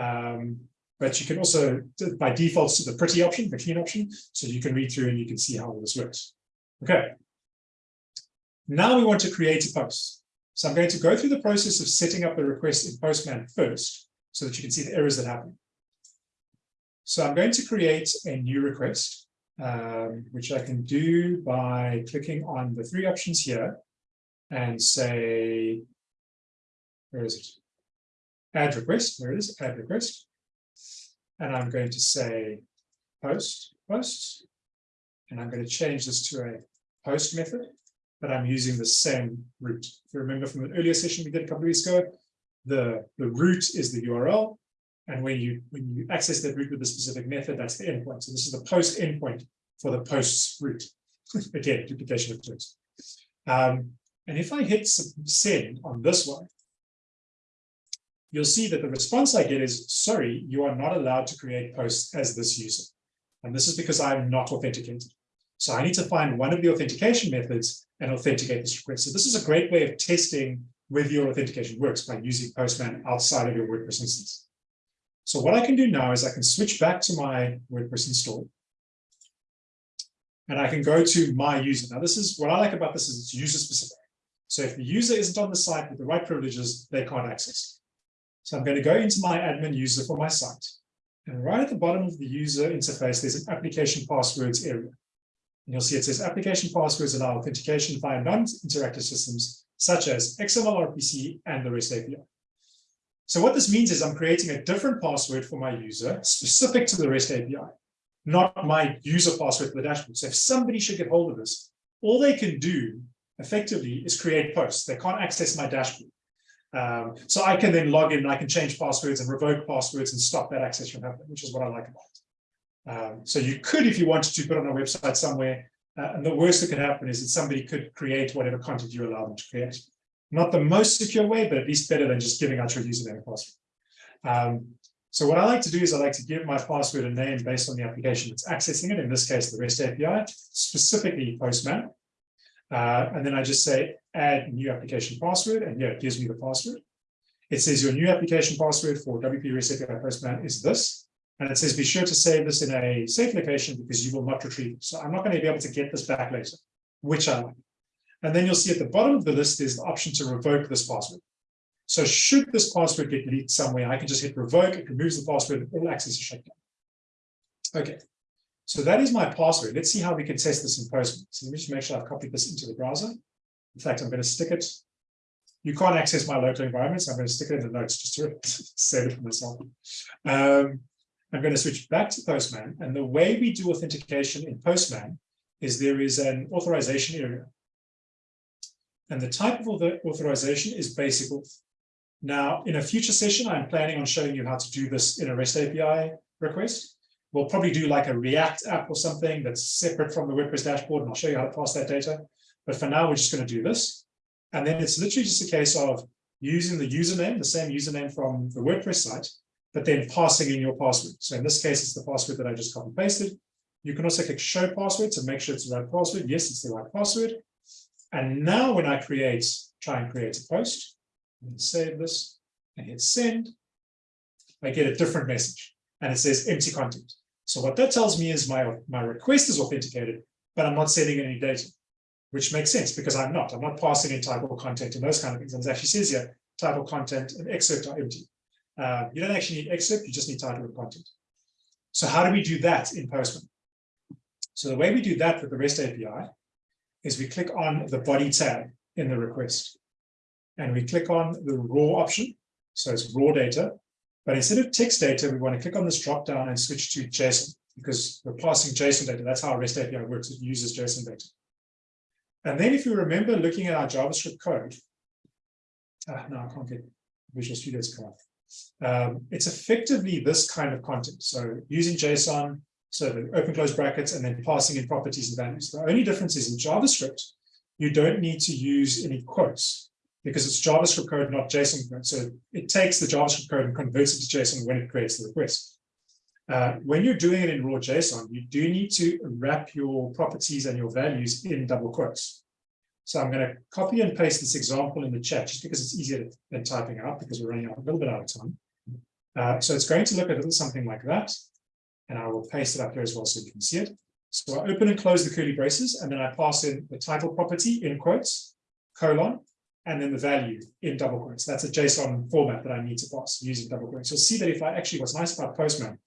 Speaker 1: um, but you can also, by default, to the pretty option, the clean option, so you can read through and you can see how all this works. Okay. Now we want to create a post. So I'm going to go through the process of setting up the request in Postman first, so that you can see the errors that happen. So I'm going to create a new request, um, which I can do by clicking on the three options here and say, where is it? Add request, there it is, add request. And I'm going to say post, post, and I'm going to change this to a post method, but I'm using the same route. If you remember from an earlier session we did a couple of weeks ago, the, the root is the URL. And when you when you access that root with a specific method, that's the endpoint. So this is the post endpoint for the posts root. Again, duplication of terms. Um, and if I hit send on this one, you'll see that the response I get is, sorry, you are not allowed to create posts as this user. And this is because I'm not authenticated. So I need to find one of the authentication methods and authenticate this request. So this is a great way of testing whether your authentication works by using Postman outside of your WordPress instance. So what I can do now is I can switch back to my WordPress install and I can go to my user. Now, this is what I like about this is it's user specific. So if the user isn't on the site with the right privileges, they can't access. So I'm going to go into my admin user for my site. And right at the bottom of the user interface, there's an application passwords area. And you'll see it says application passwords allow authentication via non-interactive systems such as XML RPC and the REST API. So what this means is I'm creating a different password for my user specific to the REST API, not my user password for the dashboard. So if somebody should get hold of this, all they can do effectively is create posts. They can't access my dashboard. Um, so I can then log in I can change passwords and revoke passwords and stop that access from happening, which is what I like about it. Um, so you could, if you wanted to, put on a website somewhere, uh, and the worst that could happen is that somebody could create whatever content you allow them to create. Not the most secure way, but at least better than just giving out your username and password. Um, so what I like to do is I like to give my password a name based on the application that's accessing it, in this case, the REST API, specifically Postman. Uh, and then I just say add new application password, and yeah, it gives me the password. It says your new application password for WP REST API Postman is this. And it says be sure to save this in a safe location because you will not retrieve it. So I'm not going to be able to get this back later, which I like. And then you'll see at the bottom of the list is the option to revoke this password. So should this password get leaked somewhere, I can just hit revoke, it removes the password, and all access is shut down. Okay, so that is my password. Let's see how we can test this in Postman. So let me just make sure I've copied this into the browser. In fact, I'm going to stick it. You can't access my local environment, so I'm going to stick it in the notes just to save it for myself. Um, I'm going to switch back to Postman. And the way we do authentication in Postman is there is an authorization area. And the type of authorization is basic auth. Now, in a future session, I'm planning on showing you how to do this in a REST API request. We'll probably do like a React app or something that's separate from the WordPress dashboard, and I'll show you how to pass that data. But for now, we're just going to do this. And then it's literally just a case of using the username, the same username from the WordPress site, but then passing in your password. So in this case, it's the password that I just copy pasted. You can also click show password to make sure it's the right password. Yes, it's the right password. And now when I create, try and create a post, and save this and hit send, I get a different message and it says empty content. So what that tells me is my, my request is authenticated, but I'm not sending any data, which makes sense because I'm not. I'm not passing in type of content and those kind of things. And it actually says here, of content and excerpt are empty. Uh, you don't actually need excerpt, you just need title and content. So how do we do that in Postman? So the way we do that with the REST API is we click on the body tab in the request and we click on the raw option. So it's raw data, but instead of text data, we want to click on this drop down and switch to JSON because we're passing JSON data. That's how REST API works. It uses JSON data. And then if you remember looking at our JavaScript code, ah, no, I can't get Visual Studio to come. Um, it's effectively this kind of content. So using JSON, so open close brackets, and then passing in properties and values. The only difference is in JavaScript, you don't need to use any quotes because it's JavaScript code, not JSON code. So it takes the JavaScript code and converts it to JSON when it creates the request. Uh, when you're doing it in raw JSON, you do need to wrap your properties and your values in double quotes. So I'm going to copy and paste this example in the chat just because it's easier than typing out because we're running out a little bit out of time. Uh, so it's going to look a little something like that. And I will paste it up here as well so you can see it. So I open and close the curly braces and then I pass in the title property in quotes, colon, and then the value in double quotes. That's a JSON format that I need to pass using double quotes. You'll see that if I actually, what's nice about Postman,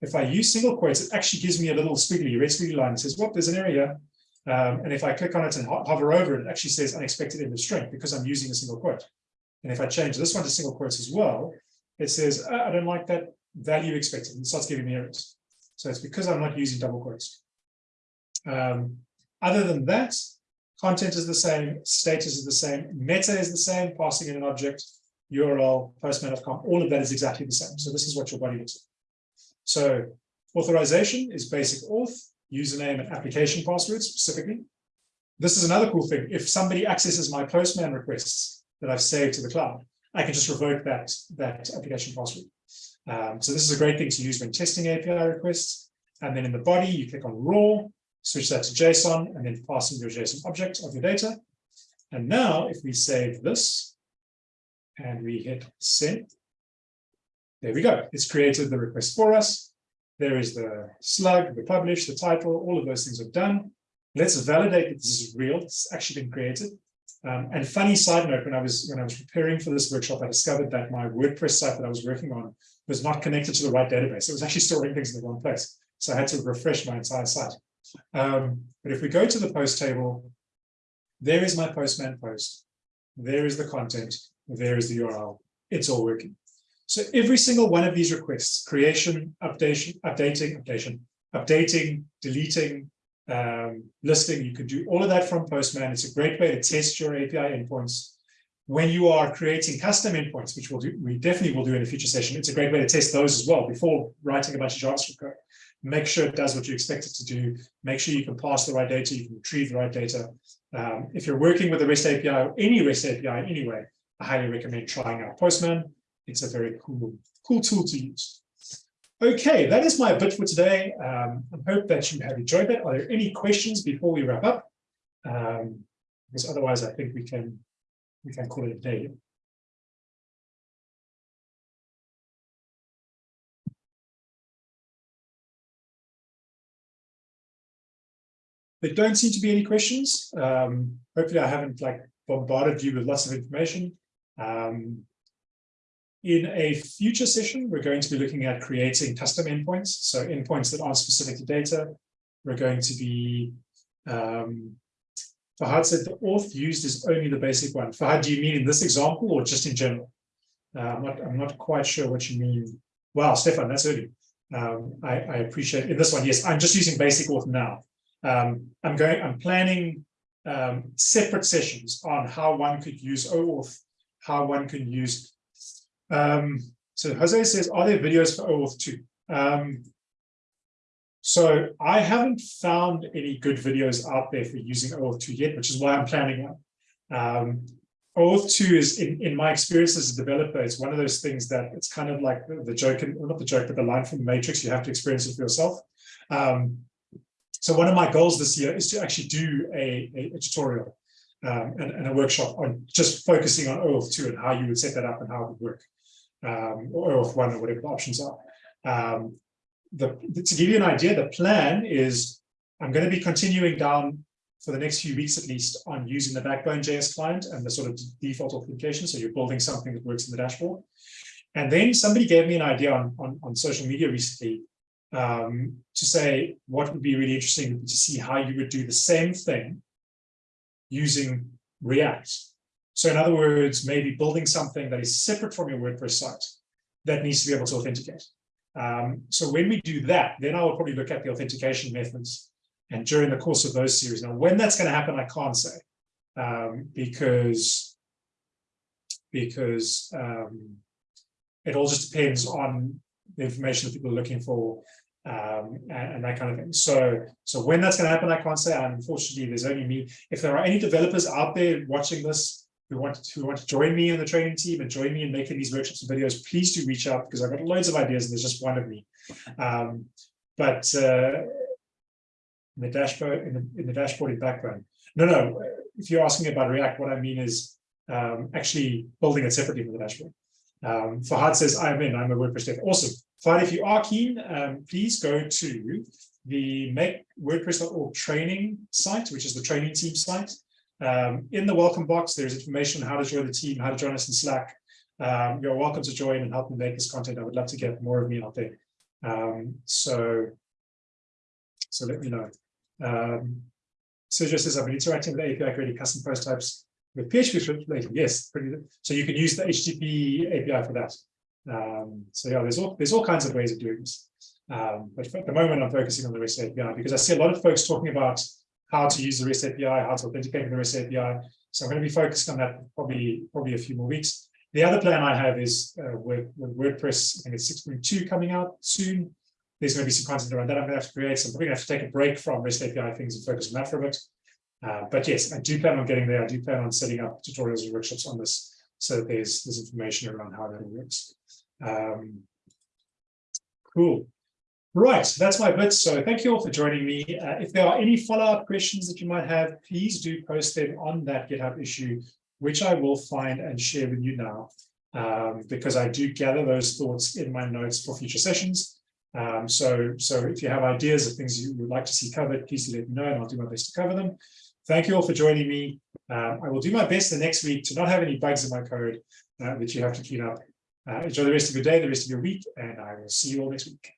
Speaker 1: if I use single quotes, it actually gives me a little squiggly, red squiggly line. It says, well, there's an area um, and if I click on it and ho hover over it, it actually says unexpected end of string because I'm using a single quote. And if I change this one to single quotes as well, it says, oh, I don't like that value expected and starts giving me errors. So it's because I'm not using double quotes. Um, other than that, content is the same, status is the same, meta is the same, passing in an object, URL, postman.com, all of that is exactly the same. So this is what your body looks like. So authorization is basic auth, username and application password specifically. This is another cool thing. If somebody accesses my Postman requests that I've saved to the cloud, I can just revoke that, that application password. Um, so this is a great thing to use when testing API requests. And then in the body, you click on raw, switch that to JSON, and then pass in your JSON object of your data. And now if we save this and we hit send, there we go. It's created the request for us. There is the slug, the publish, the title, all of those things are done. Let's validate that this is real, it's actually been created. Um, and funny side note, when I was when I was preparing for this workshop, I discovered that my WordPress site that I was working on was not connected to the right database. It was actually storing things in the wrong place. So I had to refresh my entire site. Um, but if we go to the post table, there is my postman post. There is the content. There is the URL. It's all working. So every single one of these requests, creation, updation, updating, updation, updating, deleting, um, listing, you can do all of that from Postman. It's a great way to test your API endpoints. When you are creating custom endpoints, which we'll do, we definitely will do in a future session, it's a great way to test those as well before writing a bunch of JavaScript code. Make sure it does what you expect it to do. Make sure you can pass the right data, you can retrieve the right data. Um, if you're working with a REST API or any REST API anyway, I highly recommend trying out Postman. It's a very cool, cool tool to use. Okay, that is my bit for today. Um, I hope that you have enjoyed that. Are there any questions before we wrap up? Um, because otherwise, I think we can we can call it a day. There don't seem to be any questions. Um, hopefully, I haven't like bombarded you with lots of information. Um, in a future session, we're going to be looking at creating custom endpoints, so endpoints that aren't specific to data. We're going to be, um, Fahad said the auth used is only the basic one. Fahad, do you mean in this example or just in general? Uh, I'm, not, I'm not quite sure what you mean. Wow, Stefan, that's early. Um, I, I, appreciate in this one. Yes, I'm just using basic auth now. Um, I'm going, I'm planning um, separate sessions on how one could use OAuth, how one can use um, so Jose says, are there videos for OAuth 2? Um, so I haven't found any good videos out there for using OAuth 2 yet, which is why I'm planning one. Um, OAuth 2 is, in, in my experience as a developer, it's one of those things that it's kind of like the, the joke, well, not the joke, but the line from the Matrix, you have to experience it for yourself. Um, so one of my goals this year is to actually do a, a, a tutorial um, and, and, a workshop on just focusing on OAuth 2 and how you would set that up and how it would work um, or OAuth 1 or whatever the options are. Um, the, to give you an idea, the plan is I'm going to be continuing down for the next few weeks at least on using the Backbone JS client and the sort of default authentication. So you're building something that works in the dashboard. And then somebody gave me an idea on, on, on social media recently um, to say what would be really interesting to see how you would do the same thing using React so in other words, maybe building something that is separate from your WordPress site that needs to be able to authenticate. Um, so when we do that, then I will probably look at the authentication methods and during the course of those series. Now, when that's going to happen, I can't say um, because because um, it all just depends on the information that people are looking for um, and, and, that kind of thing. So, so when that's going to happen, I can't say. Unfortunately, there's only me. If there are any developers out there watching this who want to who want to join me in the training team and join me in making these workshops and videos, please do reach out because I've got loads of ideas and there's just one of me. Um, but uh, in the dashboard in the, in the dashboarding background, no, no. If you're asking about React, what I mean is um, actually building it separately from the dashboard. Um, Fahad says, I'm in, I'm a WordPress dev. Awesome. Fahad, if you are keen, um, please go to the make WordPress.org training site, which is the training team site. Um, in the welcome box, there's information on how to join the team, how to join us in Slack. Um, you're welcome to join and help me make this content. I would love to get more of me out there. Um, so, so let me know. Um, Sergio says, I've been interacting with API creating custom post types with PHP later. Yes, pretty. So you can use the HTTP API for that. Um, so yeah, there's all there's all kinds of ways of doing this. Um, but at the moment, I'm focusing on the REST API because I see a lot of folks talking about how to use the REST API, how to authenticate with the REST API. So I'm going to be focused on that probably probably a few more weeks. The other plan I have is uh, with, with WordPress, I think it's 6.2 coming out soon. There's going to be some content around that I'm going to have to create. So I'm probably going to have to take a break from REST API things and focus on that for a bit. Uh, but yes, I do plan on getting there. I do plan on setting up tutorials and workshops on this so that there's, there's information around how that works. Um, cool. Right, that's my bit. So thank you all for joining me. Uh, if there are any follow-up questions that you might have, please do post them on that GitHub issue, which I will find and share with you now, um, because I do gather those thoughts in my notes for future sessions. Um, so, so if you have ideas of things you would like to see covered, please let me know and I'll do my best to cover them. Thank you all for joining me. Um, I will do my best the next week to not have any bugs in my code uh, that you have to clean up. Uh, enjoy the rest of your day, the rest of your week, and I will see you all next week.